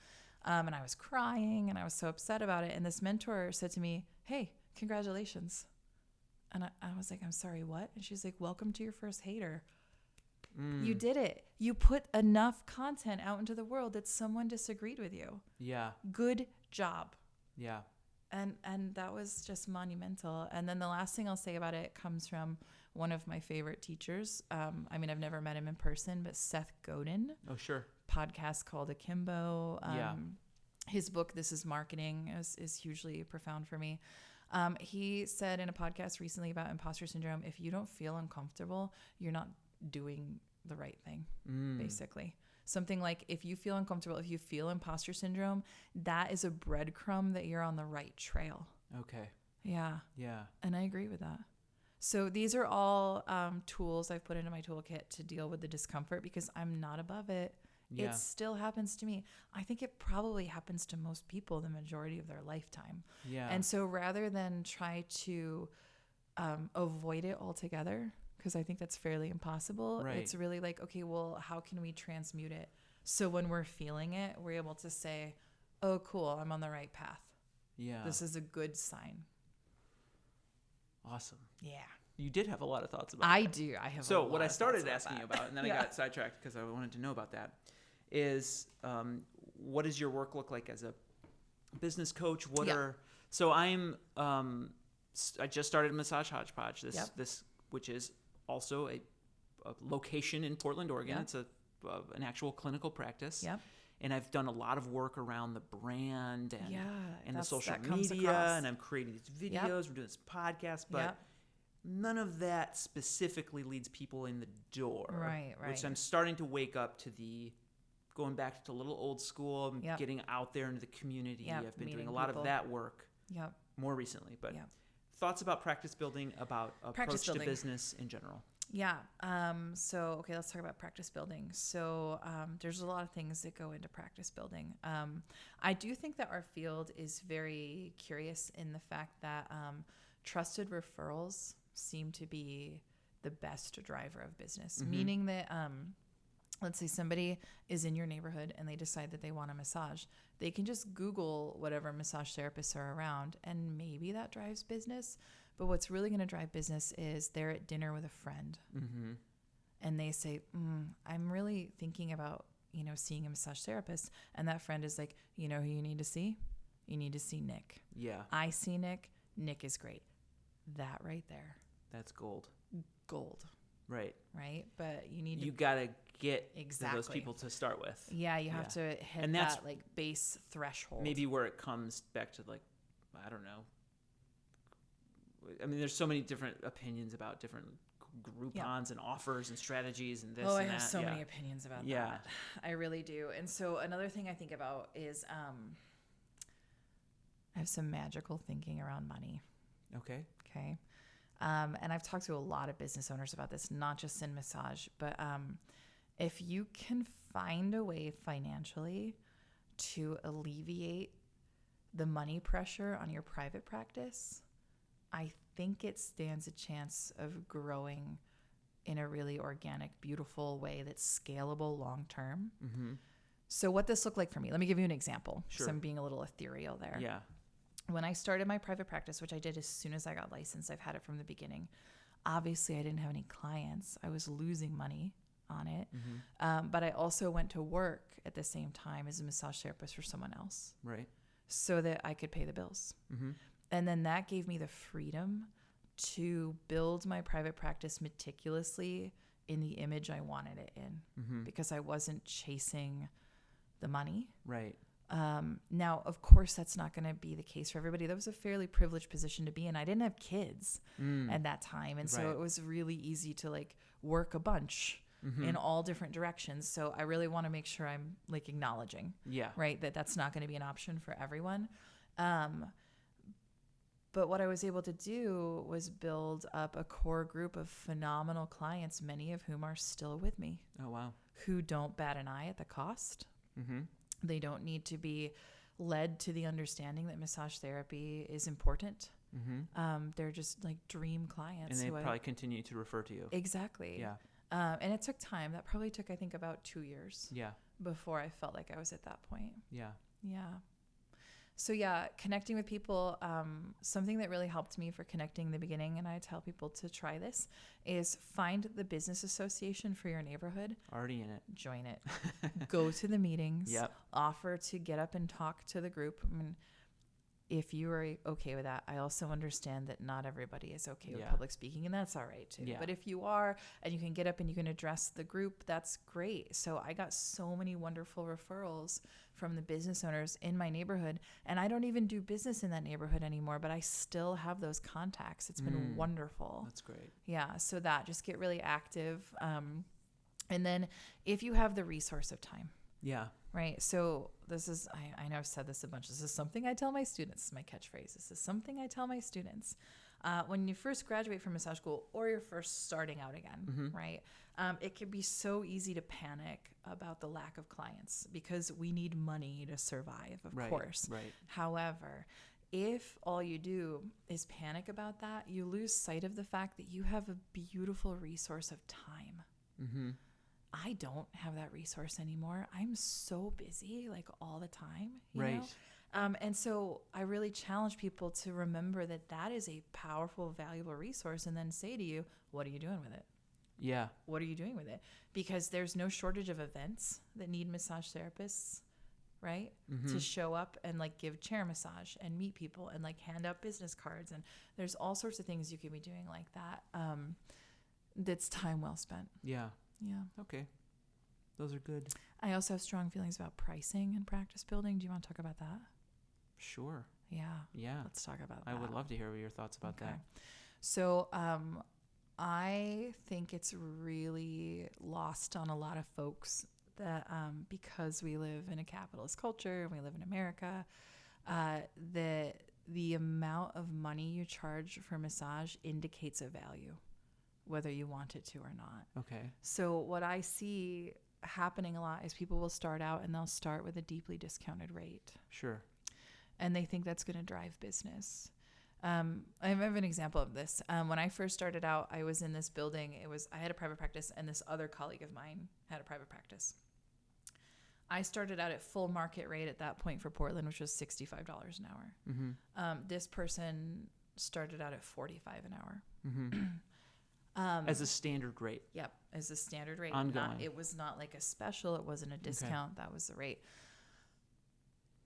[SPEAKER 2] um, and I was crying and I was so upset about it. And this mentor said to me, "Hey, congratulations." And I, I was like, I'm sorry, what? And she's like, Welcome to your first hater.
[SPEAKER 1] Mm,
[SPEAKER 2] You did it. You put enough content out into the world that someone disagreed with you.
[SPEAKER 1] yeah
[SPEAKER 2] Good job.
[SPEAKER 1] yeah
[SPEAKER 2] And and that was just monumental. And then the last thing I'll say about it comes from one of my favorite teachers. Um, I mean, I've never met him in person, but Seth Godin.
[SPEAKER 1] oh sure
[SPEAKER 2] podcast called Akimbo. Um,
[SPEAKER 1] Yeah.
[SPEAKER 2] His book, This is Marketing, is, is hugely profound for me. Um, he said in a podcast recently about imposter syndrome if you don't feel uncomfortable, you're not doing the right thing,
[SPEAKER 1] Mm.
[SPEAKER 2] basically. Something like if you feel uncomfortable, if you feel imposter syndrome, that is a breadcrumb that you're on the right trail.
[SPEAKER 1] Okay.
[SPEAKER 2] Yeah.
[SPEAKER 1] Yeah.
[SPEAKER 2] And I agree with that. So these are all um, tools I've put into my toolkit to deal with the discomfort because I'm not above it.
[SPEAKER 1] Yeah.
[SPEAKER 2] It still happens to me. I think it probably happens to most people the majority of their lifetime.
[SPEAKER 1] Yeah.
[SPEAKER 2] And so rather than try to um, avoid it altogether, because I think that's fairly impossible,
[SPEAKER 1] Right.
[SPEAKER 2] it's really like, okay, well, how can we transmute it? So when we're feeling it, we're able to say, oh, cool, I'm on the right path.
[SPEAKER 1] yeah.
[SPEAKER 2] This is a good sign.
[SPEAKER 1] awesome.
[SPEAKER 2] Yeah.
[SPEAKER 1] You did have a lot of thoughts about
[SPEAKER 2] I do. I have. a
[SPEAKER 1] So what I started asking you about, and then I got sidetracked because I wanted to know about that, is um, what does your work look like as a business coach? What
[SPEAKER 2] Yeah.
[SPEAKER 1] are so I'm um, I just started Massage Hodgepodge. This
[SPEAKER 2] Yep.
[SPEAKER 1] this which is also a, a location in Portland, Oregon.
[SPEAKER 2] Yep.
[SPEAKER 1] It's a uh, an actual clinical practice.
[SPEAKER 2] Yep.
[SPEAKER 1] And I've done a lot of work around the brand and
[SPEAKER 2] Yeah.
[SPEAKER 1] and the social media, and I'm creating these videos.
[SPEAKER 2] Yep.
[SPEAKER 1] We're doing this podcast, but none of that specifically leads people in the door.
[SPEAKER 2] Right, right. Which.
[SPEAKER 1] I'm starting to wake up to the going back to a little old school, and
[SPEAKER 2] Yep.
[SPEAKER 1] getting out there into the community.
[SPEAKER 2] Yep,
[SPEAKER 1] I've been doing a lot
[SPEAKER 2] people.
[SPEAKER 1] of that work
[SPEAKER 2] Yep.
[SPEAKER 1] more recently. But
[SPEAKER 2] Yep.
[SPEAKER 1] Thoughts about practice building, about
[SPEAKER 2] Practice
[SPEAKER 1] approach to business in general.
[SPEAKER 2] Yeah. Um, so, okay, let's talk about practice building. So, um, there's a lot of things that go into practice building. Um, I do think that our field is very curious in the fact that um, trusted referrals seem to be the best driver of business,
[SPEAKER 1] Mhm.
[SPEAKER 2] meaning that. Let's say somebody is in your neighborhood and they decide that they want a massage. They can just Google whatever massage therapists are around, and maybe that drives business. But what's really going to drive business is they're at dinner with a friend
[SPEAKER 1] Mm-hmm.
[SPEAKER 2] and they say, mm, I'm really thinking about, you know, seeing a massage therapist. And that friend is like, you know who you need to see? You need to see Nick.
[SPEAKER 1] Yeah,
[SPEAKER 2] I see Nick. Nick is great. That right there,
[SPEAKER 1] that's gold.
[SPEAKER 2] gold,
[SPEAKER 1] Right.
[SPEAKER 2] right? But you need
[SPEAKER 1] You
[SPEAKER 2] to,
[SPEAKER 1] gotta get to those
[SPEAKER 2] Exactly.
[SPEAKER 1] Those people to start with.
[SPEAKER 2] yeah, you have to hit
[SPEAKER 1] And that's
[SPEAKER 2] that like base threshold.
[SPEAKER 1] maybe where it comes back to like i don't know i mean there's so many different opinions about different groupons and offers and strategies and this
[SPEAKER 2] oh, I
[SPEAKER 1] and
[SPEAKER 2] have
[SPEAKER 1] that
[SPEAKER 2] so
[SPEAKER 1] yeah.
[SPEAKER 2] many opinions about
[SPEAKER 1] Yeah.
[SPEAKER 2] that. I really do. And so another thing I think about is um, I have some magical thinking around money.
[SPEAKER 1] okay
[SPEAKER 2] Okay. Um, and I've talked to a lot of business owners about this, not just in massage, but um, if you can find a way financially to alleviate the money pressure on your private practice, I think it stands a chance of growing in a really organic, beautiful way that's scalable long term.
[SPEAKER 1] mm-hmm.
[SPEAKER 2] So, what this looked like for me, let me give you an example.
[SPEAKER 1] Sure.
[SPEAKER 2] So, I'm being a little ethereal there
[SPEAKER 1] yeah
[SPEAKER 2] when I started my private practice, which I did as soon as I got licensed, I've had it from the beginning. Obviously, I didn't have any clients. I was losing money on it.
[SPEAKER 1] mm-hmm.
[SPEAKER 2] Um, but I also went to work at the same time as a massage therapist for someone else
[SPEAKER 1] right
[SPEAKER 2] so that I could pay the bills.
[SPEAKER 1] mm-hmm.
[SPEAKER 2] And then that gave me the freedom to build my private practice meticulously in the image I wanted it in
[SPEAKER 1] Mm-hmm.
[SPEAKER 2] because I wasn't chasing the money.
[SPEAKER 1] right
[SPEAKER 2] Um, now, of course, that's not going to be the case for everybody. That was a fairly privileged position to be in. I didn't have kids
[SPEAKER 1] mm.
[SPEAKER 2] at that time, and so it was really easy to like work a bunch
[SPEAKER 1] Mhm.
[SPEAKER 2] in all different directions. So I really want to make sure I'm like acknowledging,
[SPEAKER 1] yeah
[SPEAKER 2] right, that that's not going to be an option for everyone. Um, but what I was able to do was build up a core group of phenomenal clients, many of whom are still with me,
[SPEAKER 1] oh wow
[SPEAKER 2] who don't bat an eye at the cost.
[SPEAKER 1] mm-hmm.
[SPEAKER 2] They don't need to be led to the understanding that massage therapy is important.
[SPEAKER 1] Mm-hmm.
[SPEAKER 2] Um, they're just like dream clients.
[SPEAKER 1] and they
[SPEAKER 2] who I-
[SPEAKER 1] probably continue to refer to you
[SPEAKER 2] exactly.
[SPEAKER 1] yeah
[SPEAKER 2] Um, and it took time. That probably took, I think, about two years
[SPEAKER 1] yeah
[SPEAKER 2] before I felt like I was at that point.
[SPEAKER 1] yeah
[SPEAKER 2] Yeah. So yeah, connecting with people. Um, something that really helped me for connecting in the beginning, and I tell people to try this, is find the business association for your neighborhood.
[SPEAKER 1] already in it
[SPEAKER 2] Join it. Go to the meetings.
[SPEAKER 1] Yep.
[SPEAKER 2] Offer to get up and talk to the group. I mean, if you are okay with that, I also understand that not everybody is okay with
[SPEAKER 1] Yeah.
[SPEAKER 2] public speaking, and that's all right too.
[SPEAKER 1] Yeah.
[SPEAKER 2] But if you are and you can get up and you can address the group, that's great. So I got so many wonderful referrals from the business owners in my neighborhood, and I don't even do business in that neighborhood anymore, but I still have those contacts. It's been
[SPEAKER 1] Mm.
[SPEAKER 2] wonderful.
[SPEAKER 1] That's great.
[SPEAKER 2] Yeah, so that just get really active. Um, and then if you have the resource of time,
[SPEAKER 1] Yeah.
[SPEAKER 2] right? So this is, I, I know I've said this a bunch. This is something I tell my students, this is my catchphrase. This is something I tell my students. Uh, when you first graduate from massage school or you're first starting out again,
[SPEAKER 1] Mhm.
[SPEAKER 2] right? Um, it can be so easy to panic about the lack of clients because we need money to survive, of
[SPEAKER 1] Right.
[SPEAKER 2] course.
[SPEAKER 1] Right.
[SPEAKER 2] However, if all you do is panic about that, you lose sight of the fact that you have a beautiful resource of time.
[SPEAKER 1] Mm-hmm.
[SPEAKER 2] I don't have that resource anymore. I'm so busy, like all the time. you
[SPEAKER 1] Right.
[SPEAKER 2] know? Um, and so I really challenge people to remember that that is a powerful, valuable resource and then say to you, what are you doing with it?
[SPEAKER 1] Yeah.
[SPEAKER 2] What are you doing with it? Because there's no shortage of events that need massage therapists, right?
[SPEAKER 1] Mm-hmm.
[SPEAKER 2] to show up and like give chair massage and meet people and like hand out business cards and there's all sorts of things you can be doing like that um that's time well spent
[SPEAKER 1] Yeah.
[SPEAKER 2] Yeah
[SPEAKER 1] Okay. Those are good.
[SPEAKER 2] i also have strong feelings about pricing and practice building do you want to talk about that
[SPEAKER 1] Sure.
[SPEAKER 2] yeah
[SPEAKER 1] Yeah.
[SPEAKER 2] let's talk about
[SPEAKER 1] I
[SPEAKER 2] that I
[SPEAKER 1] would love to hear your thoughts about that.
[SPEAKER 2] so um i think it's really lost on a lot of folks that um, because we live in a capitalist culture and we live in America, uh, that the amount of money you charge for massage indicates a value, whether you want it to or not.
[SPEAKER 1] Okay.
[SPEAKER 2] So, what I see happening a lot is people will start out and they'll start with a deeply discounted rate
[SPEAKER 1] Sure.
[SPEAKER 2] and they think that's going to drive business. Um, I have an example of this. Um, when I first started out, I was in this building. It was I had a private practice, and this other colleague of mine had a private practice. I started out at full market rate at that point for Portland, which was sixty-five dollars an hour.
[SPEAKER 1] Mm-hmm.
[SPEAKER 2] Um, this person started out at forty-five an hour.
[SPEAKER 1] Mm-hmm.
[SPEAKER 2] Um,
[SPEAKER 1] As a standard rate.
[SPEAKER 2] Yep, as a standard rate.
[SPEAKER 1] Ongoing.
[SPEAKER 2] Not, it was not like a special. It wasn't a discount. That was the rate.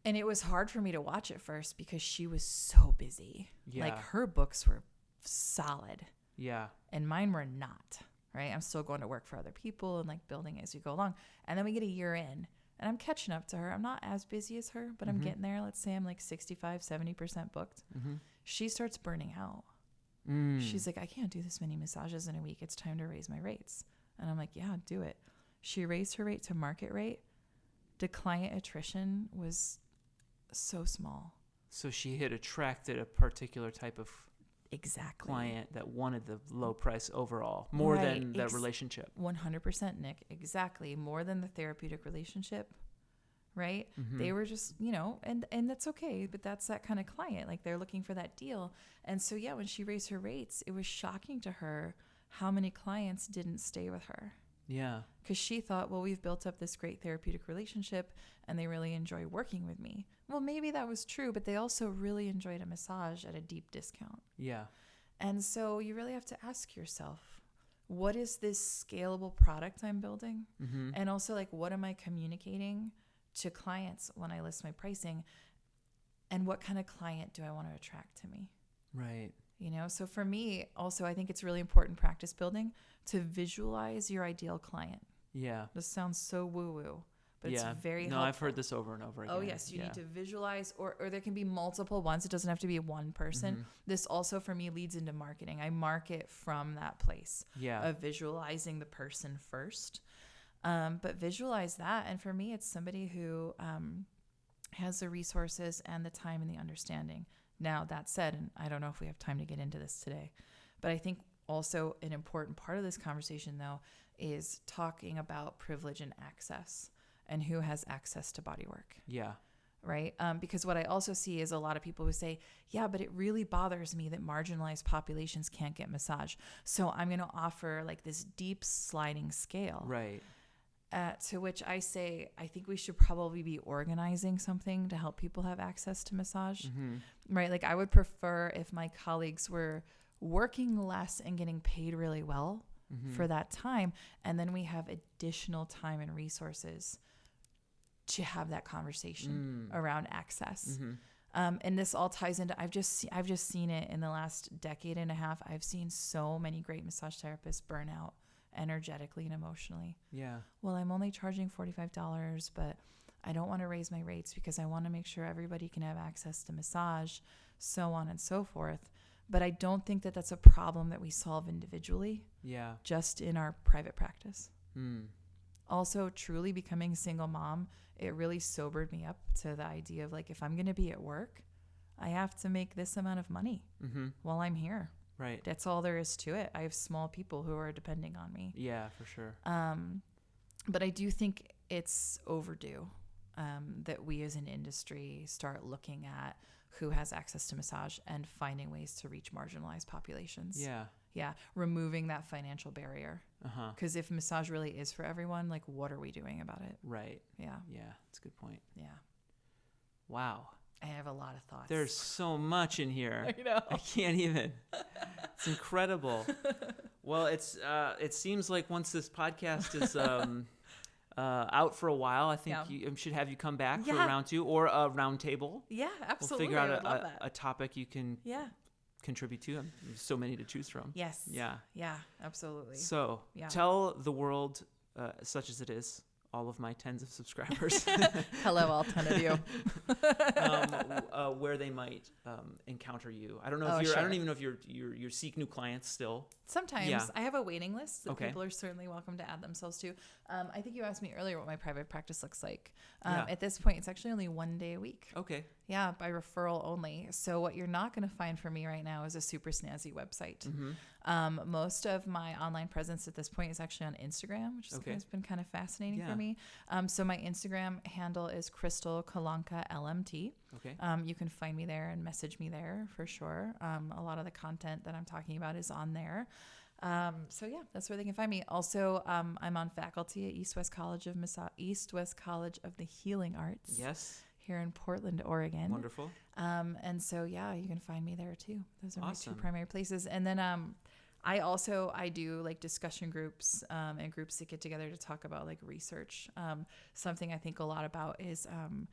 [SPEAKER 2] And it was hard for me to watch at first because she was so busy.
[SPEAKER 1] Yeah.
[SPEAKER 2] Like her books were solid
[SPEAKER 1] Yeah.
[SPEAKER 2] and mine were not. Right. I'm still going to work for other people and like building as we go along. And then we get a year in and I'm catching up to her. I'm not as busy as her, but I'm
[SPEAKER 1] Mhm.
[SPEAKER 2] getting there. Let's say I'm like 65, 70% booked.
[SPEAKER 1] Mm-hmm.
[SPEAKER 2] She starts burning out.
[SPEAKER 1] Mm.
[SPEAKER 2] She's like, I can't do this many massages in a week. It's time to raise my rates. And I'm like, yeah, do it. She raised her rate to market rate. The client attrition was so small.
[SPEAKER 1] so she had attracted a particular type of
[SPEAKER 2] Exactly.
[SPEAKER 1] client that wanted the low price overall more
[SPEAKER 2] Right,
[SPEAKER 1] than the
[SPEAKER 2] ex-
[SPEAKER 1] relationship.
[SPEAKER 2] 100% Nick. Exactly. More than the therapeutic relationship. Right?
[SPEAKER 1] Mhm.
[SPEAKER 2] They were just, you know, and and that's okay, but that's that kind of client. Like they're looking for that deal. And so yeah, when she raised her rates, it was shocking to her how many clients didn't stay with her.
[SPEAKER 1] yeah.
[SPEAKER 2] because she thought, well, we've built up this great therapeutic relationship and they really enjoy working with me. Well, maybe that was true, but they also really enjoyed a massage at a deep discount.
[SPEAKER 1] Yeah.
[SPEAKER 2] And so you really have to ask yourself, what is this scalable product I'm building?
[SPEAKER 1] Mm-hmm.
[SPEAKER 2] And also, like, what am I communicating to clients when I list my pricing? And what kind of client do I want to attract to me?
[SPEAKER 1] Right.
[SPEAKER 2] You know, so for me, also, I think it's really important practice building to visualize your ideal client.
[SPEAKER 1] Yeah.
[SPEAKER 2] This sounds so woo woo, but
[SPEAKER 1] yeah.
[SPEAKER 2] it's very
[SPEAKER 1] No,
[SPEAKER 2] helpful.
[SPEAKER 1] I've heard this over and over again.
[SPEAKER 2] Oh yes, you
[SPEAKER 1] yeah.
[SPEAKER 2] need to visualize, or or there can be multiple ones. It doesn't have to be one person.
[SPEAKER 1] Mhm.
[SPEAKER 2] This also for me leads into marketing. I market from that place
[SPEAKER 1] Yeah.
[SPEAKER 2] of visualizing the person first, um, but visualize that. And for me, it's somebody who um, has the resources and the time and the understanding. Now that said, and I don't know if we have time to get into this today, but I think also an important part of this conversation though is talking about privilege and access and who has access to body work
[SPEAKER 1] yeah.
[SPEAKER 2] right um, because what i also see is a lot of people who say yeah but it really bothers me that marginalized populations can't get massage so i'm going to offer like this deep sliding scale
[SPEAKER 1] Right.
[SPEAKER 2] Uh, to which i say i think we should probably be organizing something to help people have access to massage
[SPEAKER 1] Mm-hmm.
[SPEAKER 2] right? Like I would prefer if my colleagues were working less and getting paid really well
[SPEAKER 1] Mm-hmm.
[SPEAKER 2] for that time, and then we have additional time and resources to have that conversation
[SPEAKER 1] Mm.
[SPEAKER 2] around access.
[SPEAKER 1] Mm-hmm.
[SPEAKER 2] Um, and this all ties into I've just se- I've just seen it in the last decade and a half. I've seen so many great massage therapists burn out energetically and emotionally.
[SPEAKER 1] Yeah.
[SPEAKER 2] Well, I'm only charging $45, but I don't want to raise my rates because I want to make sure everybody can have access to massage, so on and so forth. But I don't think that that's a problem that we solve individually,
[SPEAKER 1] Yeah.
[SPEAKER 2] just in our private practice.
[SPEAKER 1] Hmm.
[SPEAKER 2] Also, truly becoming a single mom, it really sobered me up to the idea of like, if I'm going to be at work, I have to make this amount of money
[SPEAKER 1] Mm-hmm.
[SPEAKER 2] while I'm here.
[SPEAKER 1] Right.
[SPEAKER 2] That's all there is to it. I have small people who are depending on me.
[SPEAKER 1] Yeah, for sure.
[SPEAKER 2] Um, but I do think it's overdue um, that we as an industry start looking at who has access to massage and finding ways to reach marginalized populations.
[SPEAKER 1] Yeah.
[SPEAKER 2] Yeah. Removing that financial barrier.
[SPEAKER 1] Uh huh.
[SPEAKER 2] Because if massage really is for everyone, like, what are we doing about it?
[SPEAKER 1] Right.
[SPEAKER 2] Yeah.
[SPEAKER 1] Yeah. That's a good point.
[SPEAKER 2] Yeah.
[SPEAKER 1] Wow.
[SPEAKER 2] I have a lot of thoughts.
[SPEAKER 1] There's so much in here.
[SPEAKER 2] I know.
[SPEAKER 1] I can't even. It's incredible. well, it's uh, it seems like once this podcast is um, uh, out for a while, I think
[SPEAKER 2] Yeah.
[SPEAKER 1] you um, should have you come back for a round two or a round table.
[SPEAKER 2] Yeah, absolutely.
[SPEAKER 1] We'll figure out a, a, a topic you can
[SPEAKER 2] yeah.
[SPEAKER 1] contribute to. There's so many to choose from.
[SPEAKER 2] Yes.
[SPEAKER 1] Yeah.
[SPEAKER 2] Yeah, absolutely.
[SPEAKER 1] So
[SPEAKER 2] Yeah.
[SPEAKER 1] tell the world, uh, such as it is, all of my tens of subscribers,
[SPEAKER 2] Hello, all 10 of you.
[SPEAKER 1] um, uh, where they might um, encounter you. I don't know if
[SPEAKER 2] Oh,
[SPEAKER 1] you're. I don't even know if you're you're you seek new clients still.
[SPEAKER 2] Sometimes
[SPEAKER 1] Yeah.
[SPEAKER 2] I have a waiting list that
[SPEAKER 1] Okay.
[SPEAKER 2] people are certainly welcome to add themselves to. Um, I think you asked me earlier what my private practice looks like. Um,
[SPEAKER 1] Yeah.
[SPEAKER 2] At this point, it's actually only one day a week.
[SPEAKER 1] Okay.
[SPEAKER 2] Yeah, by referral only. So what you're not going to find for me right now is a super snazzy website.
[SPEAKER 1] Mm-hmm.
[SPEAKER 2] Um, most of my online presence at this point is actually on Instagram, which
[SPEAKER 1] Okay.
[SPEAKER 2] has been kind of fascinating
[SPEAKER 1] Yeah.
[SPEAKER 2] for me. Um, so my Instagram handle is Crystal Kalanka LMT.
[SPEAKER 1] Okay.
[SPEAKER 2] Um, you can find me there and message me there for sure. Um, a lot of the content that I'm talking about is on there. Um, so yeah, that's where they can find me. Also, um, I'm on faculty at East West College of Massa- East West College of the Healing Arts
[SPEAKER 1] Yes.
[SPEAKER 2] here in Portland, Oregon.
[SPEAKER 1] Wonderful.
[SPEAKER 2] Um, and so yeah, you can find me there too. Those are
[SPEAKER 1] Awesome.
[SPEAKER 2] my two primary places. And then um, I also I do like discussion groups um, and groups that get together to talk about like research. Um, something I think a lot about is um,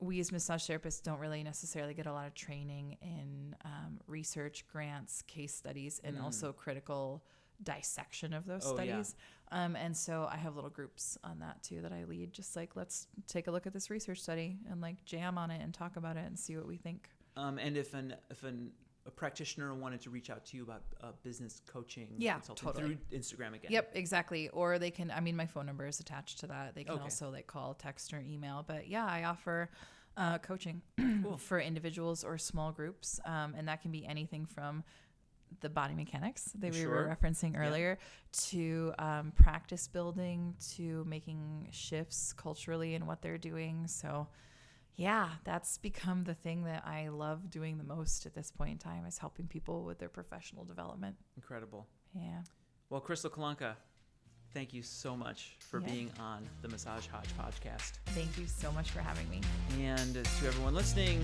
[SPEAKER 2] we as massage therapists don't really necessarily get a lot of training in um, research, grants, case studies, and
[SPEAKER 1] Mm.
[SPEAKER 2] also critical dissection of those
[SPEAKER 1] Oh, yeah.
[SPEAKER 2] studies. Um, and so I have little groups on that too that I lead. Just like let's take a look at this research study and like jam on it and talk about it and see what we think.
[SPEAKER 1] Um, and if an if an a practitioner wanted to reach out to you about uh, business coaching,
[SPEAKER 2] Yeah,
[SPEAKER 1] consulting
[SPEAKER 2] totally.
[SPEAKER 1] through Instagram again.
[SPEAKER 2] Yep, exactly. Or they can. I mean, my phone number is attached to that. They can
[SPEAKER 1] Okay.
[SPEAKER 2] also like call, text, or email. But yeah, I offer uh, coaching
[SPEAKER 1] Cool.
[SPEAKER 2] for individuals or small groups, um, and that can be anything from the body mechanics that we were referencing
[SPEAKER 1] Yeah.
[SPEAKER 2] earlier to um, practice building to making shifts culturally in what they're doing. So. Yeah, that's become the thing that I love doing the most at this point in time is helping people with their professional development.
[SPEAKER 1] Incredible.
[SPEAKER 2] Yeah.
[SPEAKER 1] Well, Crystal Kalanka, thank you so much for
[SPEAKER 2] Yeah.
[SPEAKER 1] being on the Massage Hodge podcast.
[SPEAKER 2] Thank you so much for having me.
[SPEAKER 1] And to everyone listening,